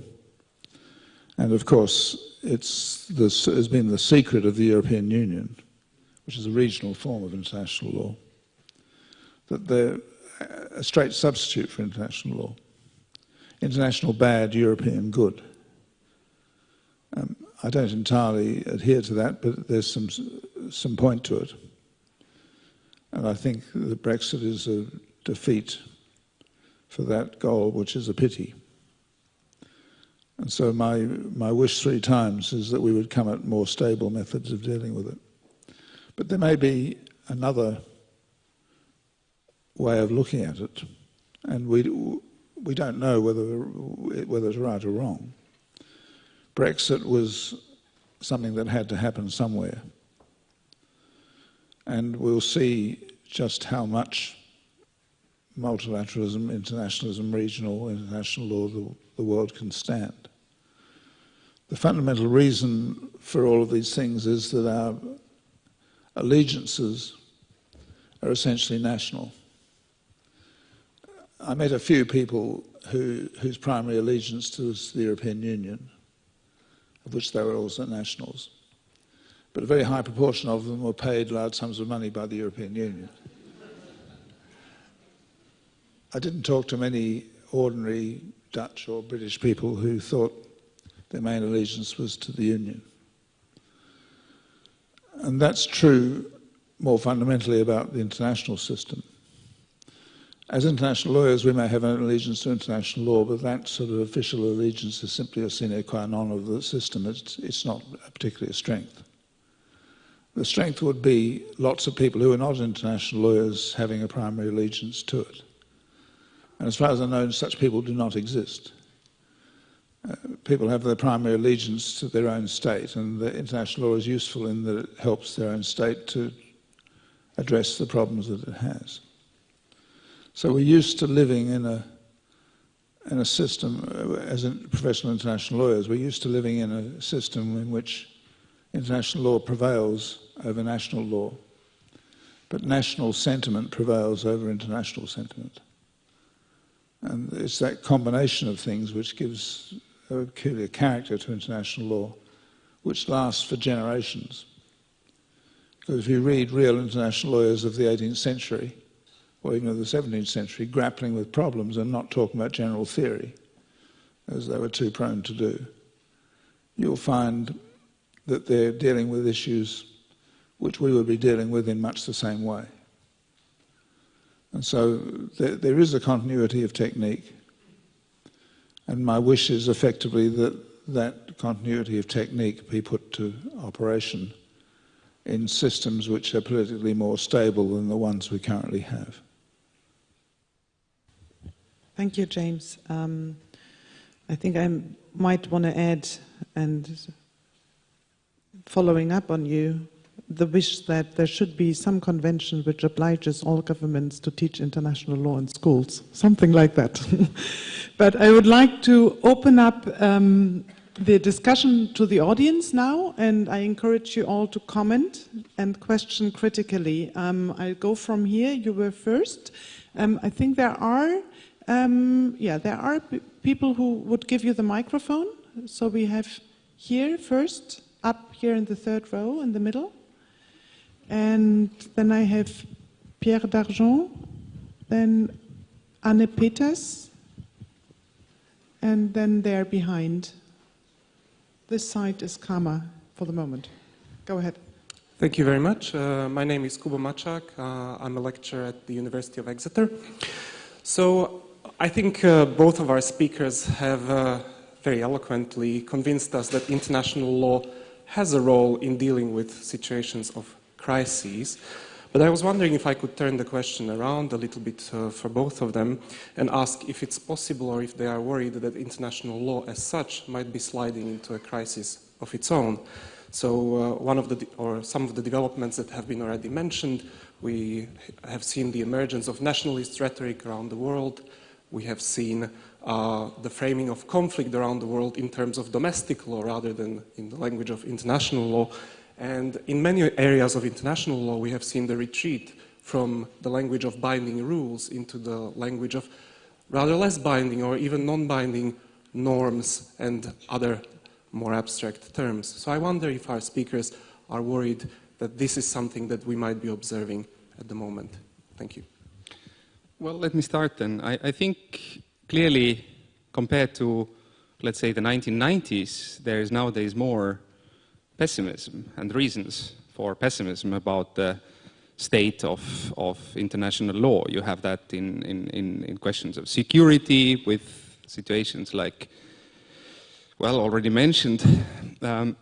And of course, it's this has been the secret of the European Union, which is a regional form of international law, that they're a straight substitute for international law. International bad, European good. Um, I don't entirely adhere to that, but there's some, some point to it. And I think that Brexit is a defeat for that goal, which is a pity. And so my, my wish three times is that we would come at more stable methods of dealing with it. But there may be another way of looking at it, and we, we don't know whether, whether it's right or wrong. Brexit was something that had to happen somewhere and we'll see just how much multilateralism, internationalism, regional, international law the, the world can stand. The fundamental reason for all of these things is that our allegiances are essentially national. I met a few people who, whose primary allegiance was the European Union, of which they were also nationals. But a very high proportion of them were paid large sums of money by the European Union. I didn't talk to many ordinary Dutch or British people who thought their main allegiance was to the Union. And that's true more fundamentally about the international system. As international lawyers, we may have an allegiance to international law, but that sort of official allegiance is simply a sine qua non of the system. It's, it's not particularly a strength. The strength would be lots of people who are not international lawyers having a primary allegiance to it. And as far as I know, such people do not exist. Uh, people have their primary allegiance to their own state, and the international law is useful in that it helps their own state to address the problems that it has. So we're used to living in a in a system, uh, as professional international lawyers, we're used to living in a system in which international law prevails over national law, but national sentiment prevails over international sentiment. And it's that combination of things which gives a peculiar character to international law, which lasts for generations. Because if you read real international lawyers of the 18th century, or even of the 17th century, grappling with problems and not talking about general theory, as they were too prone to do, you'll find that they're dealing with issues which we would be dealing with in much the same way. And so there, there is a continuity of technique. And my wish is effectively that that continuity of technique be put to operation in systems which are politically more stable than the ones we currently have. Thank you, James. Um, I think I might want to add, and following up on you, the wish that there should be some convention which obliges all governments to teach international law in schools, something like that. [LAUGHS] but I would like to open up um, the discussion to the audience now, and I encourage you all to comment and question critically. Um, I'll go from here. You were first. Um, I think there are um, yeah, there are people who would give you the microphone. So we have here first, up here in the third row in the middle. And then I have Pierre Dargent, then Anne Peters, and then there behind. This side is Kama for the moment. Go ahead. Thank you very much. Uh, my name is Kubo Mačák. Uh, I'm a lecturer at the University of Exeter. So I think uh, both of our speakers have uh, very eloquently convinced us that international law has a role in dealing with situations of crises. But I was wondering if I could turn the question around a little bit uh, for both of them and ask if it's possible or if they are worried that international law as such might be sliding into a crisis of its own. So uh, one of the, or some of the developments that have been already mentioned, we have seen the emergence of nationalist rhetoric around the world, we have seen uh, the framing of conflict around the world in terms of domestic law rather than in the language of international law. And in many areas of international law, we have seen the retreat from the language of binding rules into the language of rather less binding or even non-binding norms and other more abstract terms. So I wonder if our speakers are worried that this is something that we might be observing at the moment. Thank you. Well, let me start then. I, I, think clearly, compared to, let's say, the 1990s, there is nowadays more pessimism and reasons for pessimism about the state of, of international law. You have that in, in, in, questions of security with situations like, well, already mentioned. Um,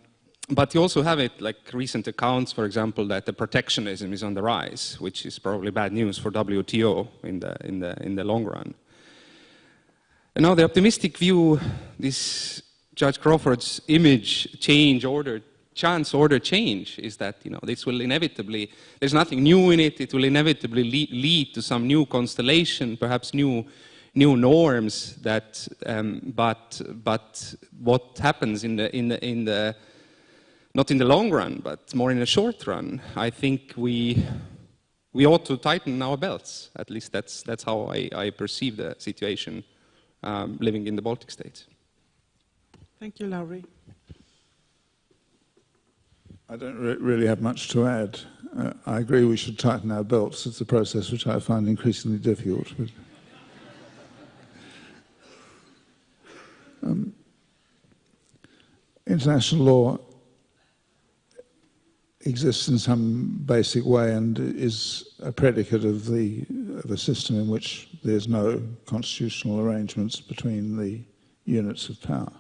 but you also have it like recent accounts, for example, that the protectionism is on the rise, which is probably bad news for WTO in the, in the, in the long run. And now the optimistic view, this Judge Crawford's image change order, chance order change is that, you know, this will inevitably, there's nothing new in it, it will inevitably lead, lead to some new constellation, perhaps new, new norms that, um, but, but what happens in the, in the, in the not in the long run, but more in the short run, I think we, we ought to tighten our belts. At least that's, that's how I, I perceive the situation um, living in the Baltic states. Thank you, Lauri. I don't re really have much to add. Uh, I agree we should tighten our belts. It's a process which I find increasingly difficult. But, um, international law exists in some basic way and is a predicate of the of a system in which there's no constitutional arrangements between the units of power.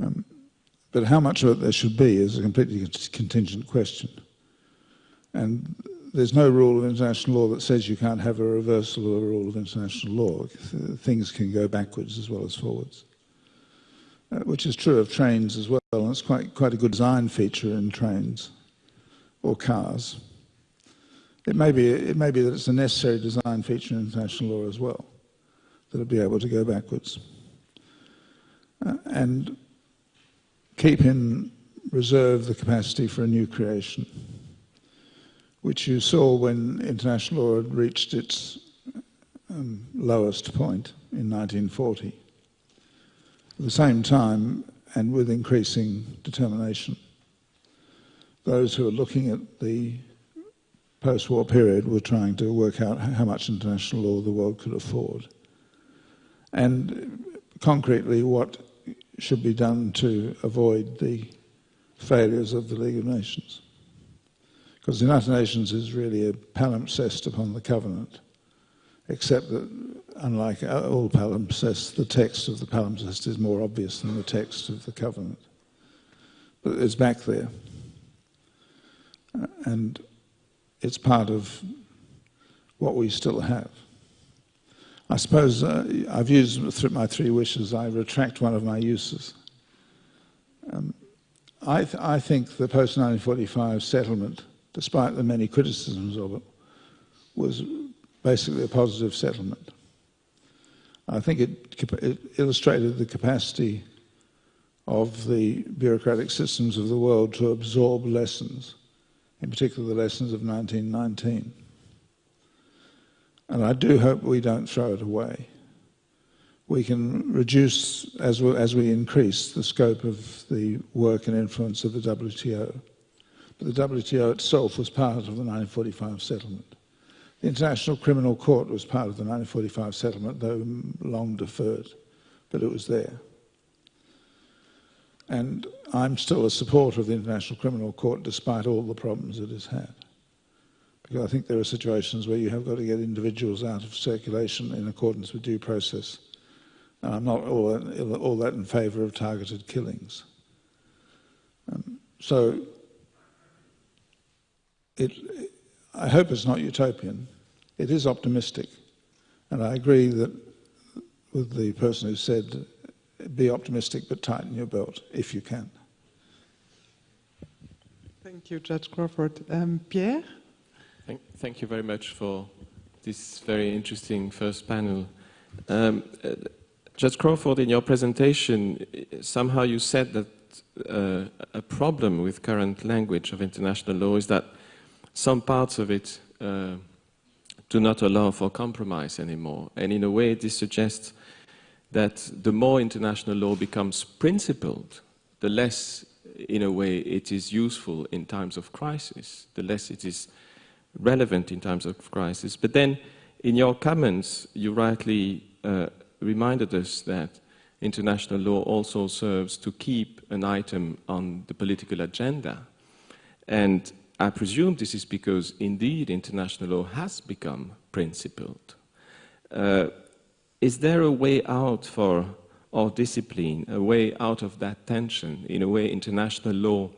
Um, but how much of it there should be is a completely contingent question. And there's no rule of international law that says you can't have a reversal of a rule of international law. Things can go backwards as well as forwards. Uh, which is true of trains as well, and it's quite, quite a good design feature in trains or cars. It may, be, it may be that it's a necessary design feature in international law as well, that it'll be able to go backwards. Uh, and keep in reserve the capacity for a new creation, which you saw when international law had reached its um, lowest point in 1940. At the same time, and with increasing determination, those who are looking at the post-war period were trying to work out how much international law the world could afford. And concretely, what should be done to avoid the failures of the League of Nations. Because the United Nations is really a palimpsest upon the covenant, except that, unlike uh, all palimpsests, the text of the palimpsest is more obvious than the text of the covenant. But it's back there. Uh, and it's part of what we still have. I suppose uh, I've used my three wishes. I retract one of my uses. Um, I, th I, think the post-1945 settlement, despite the many criticisms of it, was basically a positive settlement. I think it, it illustrated the capacity of the bureaucratic systems of the world to absorb lessons, in particular the lessons of 1919. And I do hope we don't throw it away. We can reduce, as we, as we increase, the scope of the work and influence of the WTO. But the WTO itself was part of the 1945 settlement. The International Criminal Court was part of the 1945 settlement, though long deferred, but it was there. And I'm still a supporter of the International Criminal Court despite all the problems it has had. Because I think there are situations where you have got to get individuals out of circulation in accordance with due process. And I'm not all that, all that in favour of targeted killings. Um, so it, I hope it's not utopian. It is optimistic. And I agree that with the person who said, be optimistic but tighten your belt if you can. Thank you, Judge Crawford. Um, Pierre? Thank, thank, you very much for this very interesting first panel. Um, uh, Judge Crawford, in your presentation, somehow you said that uh, a problem with current language of international law is that some parts of it uh, do not allow for compromise anymore. And in a way, this suggests that the more international law becomes principled, the less, in a way, it is useful in times of crisis, the less it is relevant in times of crisis. But then, in your comments, you rightly uh, reminded us that international law also serves to keep an item on the political agenda. And I presume this is because, indeed, international law has become principled. Uh, is there a way out for our discipline, a way out of that tension, in a way, international law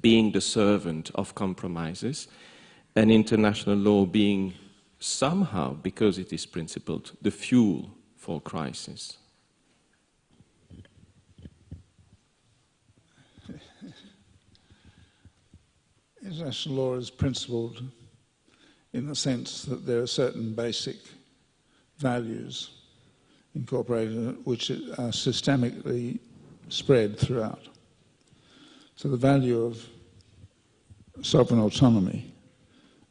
being the servant of compromises? And international law being somehow, because it is principled, the fuel for crisis. [LAUGHS] International law is principled in the sense that there are certain basic values incorporated which are systemically spread throughout. So the value of sovereign autonomy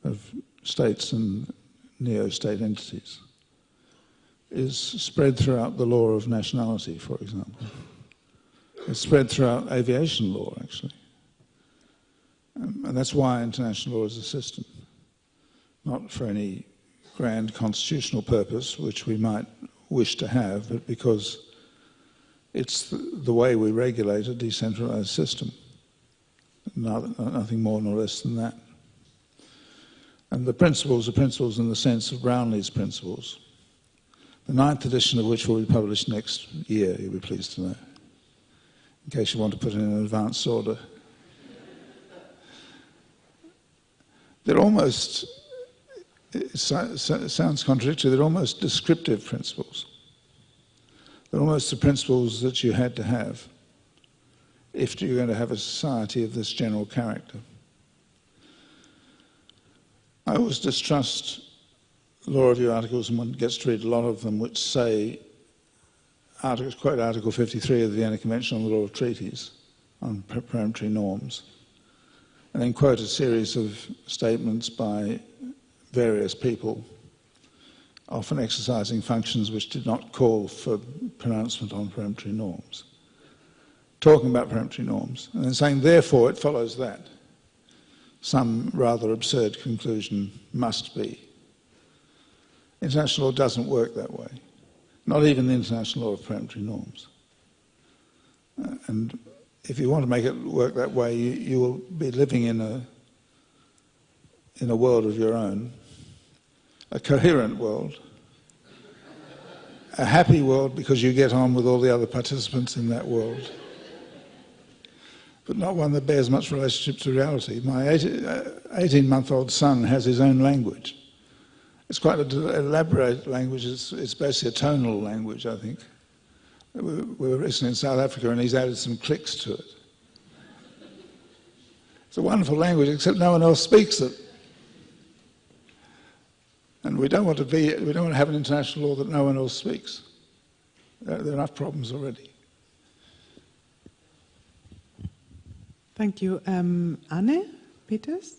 of states and neo-state entities is spread throughout the law of nationality, for example. It's spread throughout aviation law, actually. Um, and that's why international law is a system, not for any grand constitutional purpose, which we might wish to have, but because it's the way we regulate a decentralized system. nothing more nor less than that. And the principles are principles in the sense of Brownlie's principles, the ninth edition of which will be published next year, you'll be pleased to know, in case you want to put it in an advance order. They're almost, it sounds contradictory, they're almost descriptive principles. They're almost the principles that you had to have if you're going to have a society of this general character. I always distrust law review articles, and one gets to read a lot of them, which say, quote Article 53 of the Vienna Convention on the Law of Treaties on peremptory norms and then quote a series of statements by various people, often exercising functions which did not call for pronouncement on peremptory norms. Talking about peremptory norms, and then saying, therefore, it follows that some rather absurd conclusion must be. International law doesn't work that way, not even the international law of peremptory norms. Uh, and if you want to make it work that way, you, you will be living in a, in a world of your own, a coherent world, a happy world because you get on with all the other participants in that world, but not one that bears much relationship to reality. My 18-month-old uh, son has his own language. It's quite an elaborate language. It's, it's basically a tonal language, I think. We were recently in South Africa and he's added some clicks to it. It's a wonderful language, except no one else speaks it. And we don't want to be, we don't want to have an international law that no one else speaks. There, there are enough problems already. Thank you. Um, Anne Peters?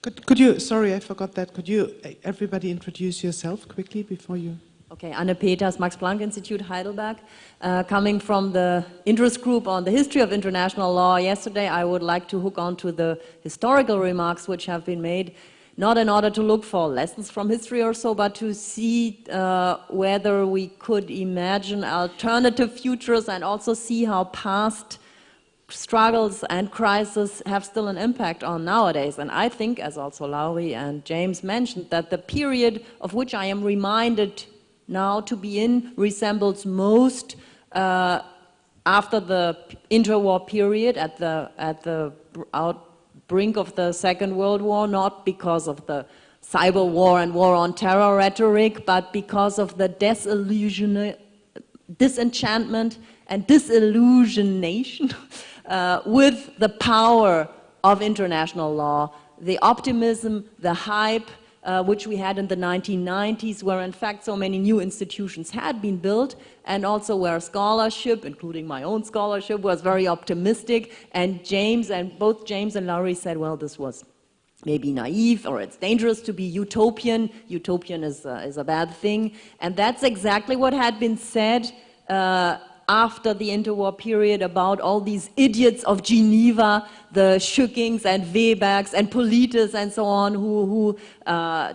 Could, could you, sorry, I forgot that. Could you, everybody introduce yourself quickly before you? Okay, Anne Peters, Max Planck Institute, Heidelberg. Uh, coming from the interest group on the history of international law yesterday, I would like to hook on to the historical remarks which have been made, not in order to look for lessons from history or so, but to see uh, whether we could imagine alternative futures and also see how past struggles and crises have still an impact on nowadays. And I think, as also Lauri and James mentioned, that the period of which I am reminded now to be in resembles most uh, after the interwar period at the, at the out brink of the Second World War, not because of the cyber war and war on terror rhetoric, but because of the disillusion, disenchantment and disillusionation [LAUGHS] uh, with the power of international law, the optimism, the hype, uh, which we had in the 1990s, where in fact so many new institutions had been built, and also where scholarship, including my own scholarship, was very optimistic. And James, and both James and Lauri said, well, this was maybe naive or it's dangerous to be utopian. Utopian is, uh, is a bad thing. And that's exactly what had been said uh, after the interwar period about all these idiots of Geneva, the Schückings and Webers and Politis and so on, who, who uh,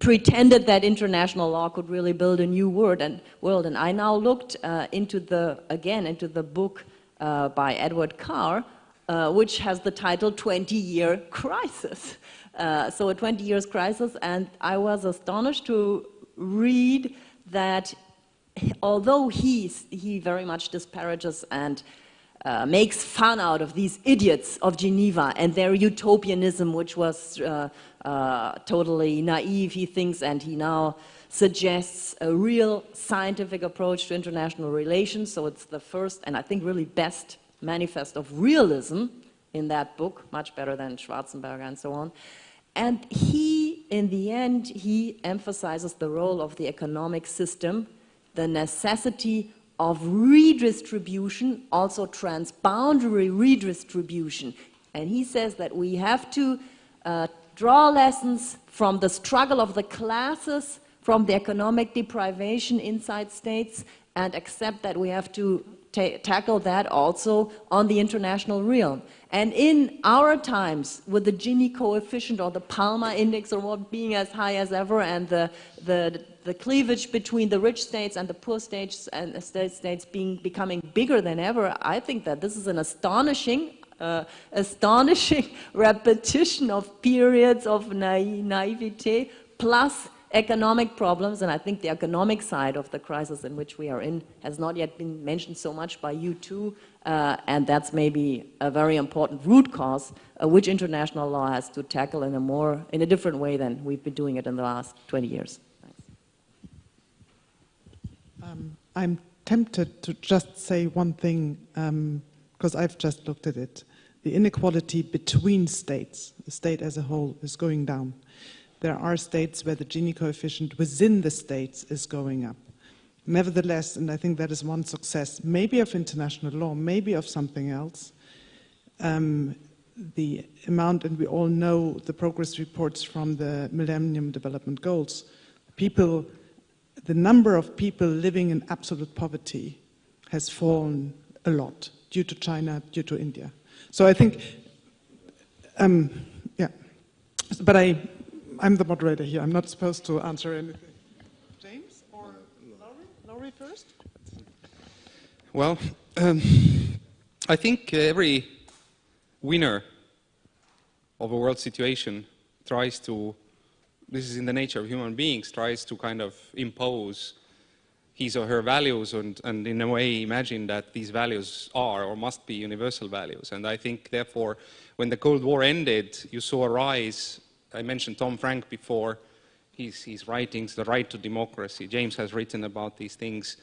pretended that international law could really build a new world. And, world. and I now looked uh, into the, again, into the book uh, by Edward Carr, uh, which has the title 20-Year Crisis. Uh, so a 20 years crisis, and I was astonished to read that although he, he very much disparages and uh, makes fun out of these idiots of Geneva and their utopianism, which was uh, uh, totally naive, he thinks, and he now suggests a real scientific approach to international relations. So it's the first and I think really best manifest of realism in that book, much better than Schwarzenberger and so on. And he, in the end, he emphasizes the role of the economic system the necessity of redistribution, also transboundary redistribution. And he says that we have to uh, draw lessons from the struggle of the classes, from the economic deprivation inside states, and accept that we have to ta tackle that also on the international realm. And in our times, with the Gini coefficient or the Palma index or what being as high as ever, and the, the, the cleavage between the rich states and the poor states and the state states being becoming bigger than ever, I think that this is an astonishing, uh, astonishing [LAUGHS] repetition of periods of naive, naivete plus economic problems, and I think the economic side of the crisis in which we are in has not yet been mentioned so much by you too, uh, and that's maybe a very important root cause uh, which international law has to tackle in a more, in a different way than we've been doing it in the last 20 years. Um, I'm tempted to just say one thing, because um, I've just looked at it. The inequality between states, the state as a whole, is going down there are states where the Gini coefficient within the states is going up. Nevertheless, and I think that is one success, maybe of international law, maybe of something else, um, the amount, and we all know the progress reports from the Millennium Development Goals, people, the number of people living in absolute poverty has fallen a lot due to China, due to India. So I think, um, yeah, but I, I'm the moderator here. I'm not supposed to answer anything. James or Lauri? Lauri first? Well, um, I think every winner of a world situation tries to, this is in the nature of human beings, tries to kind of impose his or her values and, and in a way imagine that these values are or must be universal values. And I think therefore when the Cold War ended, you saw a rise I mentioned Tom Franck before, his, his writings, The Right to Democracy. James has written about these things.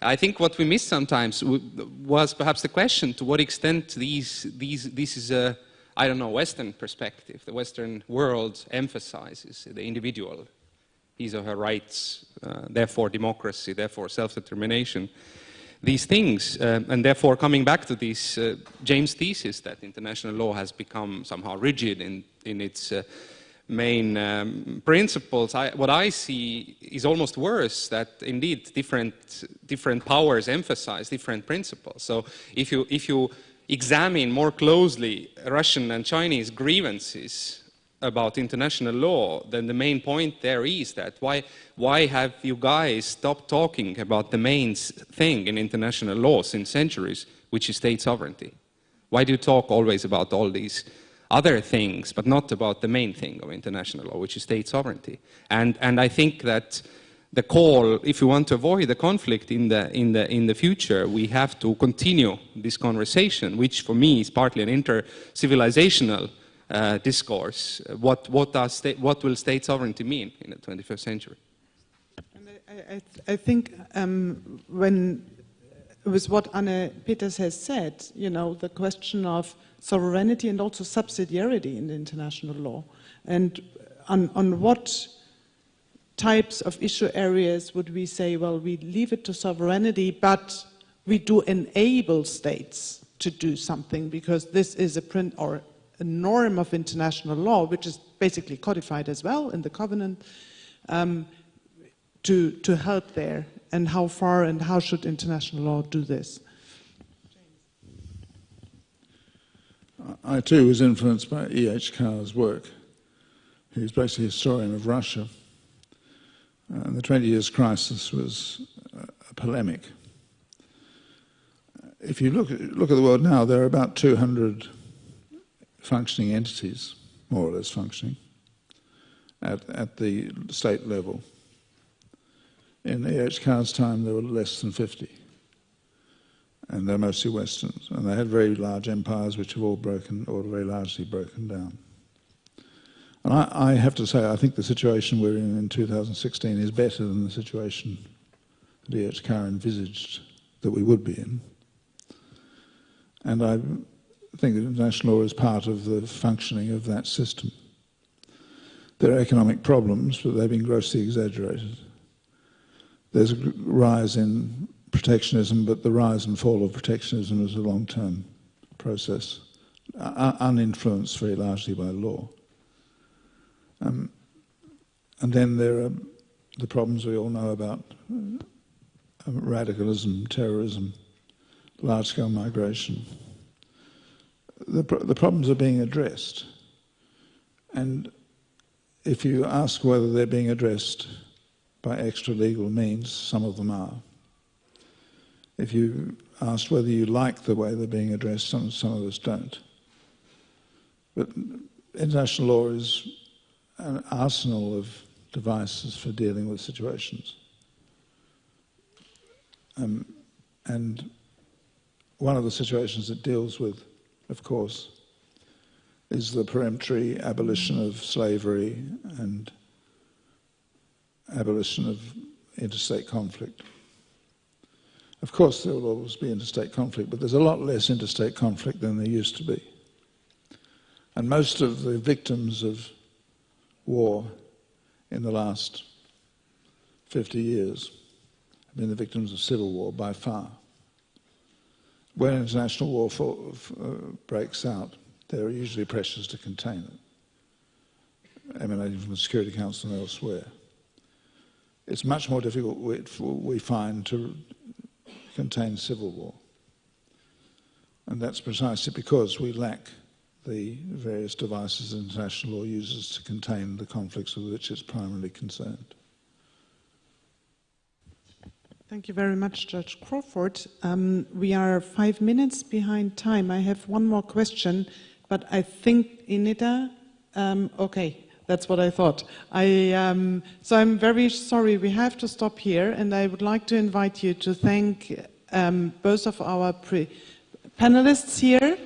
I think what we miss sometimes was perhaps the question to what extent these, these, this is a, I don't know, Western perspective. The Western world emphasizes the individual, his or her rights, uh, therefore democracy, therefore self-determination. These things, uh, and therefore coming back to this uh, James' thesis that international law has become somehow rigid in, in its uh, main um, principles, I, what I see is almost worse, that indeed different, different powers emphasize different principles. So if you, if you examine more closely Russian and Chinese grievances about international law, then the main point there is that why, why have you guys stopped talking about the main thing in international law since centuries, which is state sovereignty? Why do you talk always about all these other things, but not about the main thing of international law, which is state sovereignty. And, and I think that the call, if we want to avoid the conflict in the, in, the, in the future, we have to continue this conversation, which for me is partly an inter-civilizational uh, discourse. What, what, what will state sovereignty mean in the 21st century? I, I, I, think um, when, with what Anne Peters has said, you know, the question of sovereignty and also subsidiarity in international law. And on, on what types of issue areas would we say, well, we leave it to sovereignty, but we do enable states to do something because this is a print or a norm of international law, which is basically codified as well in the covenant, um, to, to help there. And how far and how should international law do this? I too was influenced by E.H. Carr's work. He was basically a historian of Russia. And the 20 years crisis was a polemic. If you look at, look at the world now, there are about 200 functioning entities, more or less functioning, at, at the state level. In E.H. Carr's time, there were less than 50 and they're mostly Westerns. And they had very large empires which have all broken, or very largely broken down. And I, I, have to say, I think the situation we're in in 2016 is better than the situation that E.H. Carr envisaged that we would be in. And I think that international law is part of the functioning of that system. There are economic problems, but they've been grossly exaggerated. There's a rise in protectionism, but the rise and fall of protectionism is a long-term process, uh, uninfluenced very largely by law. Um, and then there are the problems we all know about uh, radicalism, terrorism, large-scale migration. The, the problems are being addressed. And if you ask whether they're being addressed by extra legal means, some of them are. If you ask whether you like the way they're being addressed, some, some of us don't. But international law is an arsenal of devices for dealing with situations. Um, and one of the situations it deals with, of course, is the peremptory abolition of slavery and abolition of interstate conflict. Of course, there will always be interstate conflict, but there's a lot less interstate conflict than there used to be. And most of the victims of war in the last 50 years have been the victims of civil war by far. When international war for, uh, breaks out, there are usually pressures to contain it, emanating from the Security Council and elsewhere. It's much more difficult, we find, to contain civil war. And that's precisely because we lack the various devices international law uses to contain the conflicts with which it's primarily concerned. Thank you very much, Judge Crawford. Um, we are five minutes behind time. I have one more question, but I think Inida, um, okay, that's what I thought. I, um, so I'm very sorry, we have to stop here, and I would like to invite you to thank um, both of our panelists here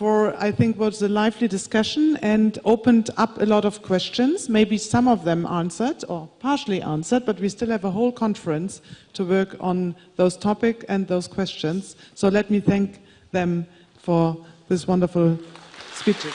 for, I think, was a lively discussion and opened up a lot of questions. Maybe some of them answered or partially answered, but we still have a whole conference to work on those topics and those questions. So let me thank them for this wonderful speeches.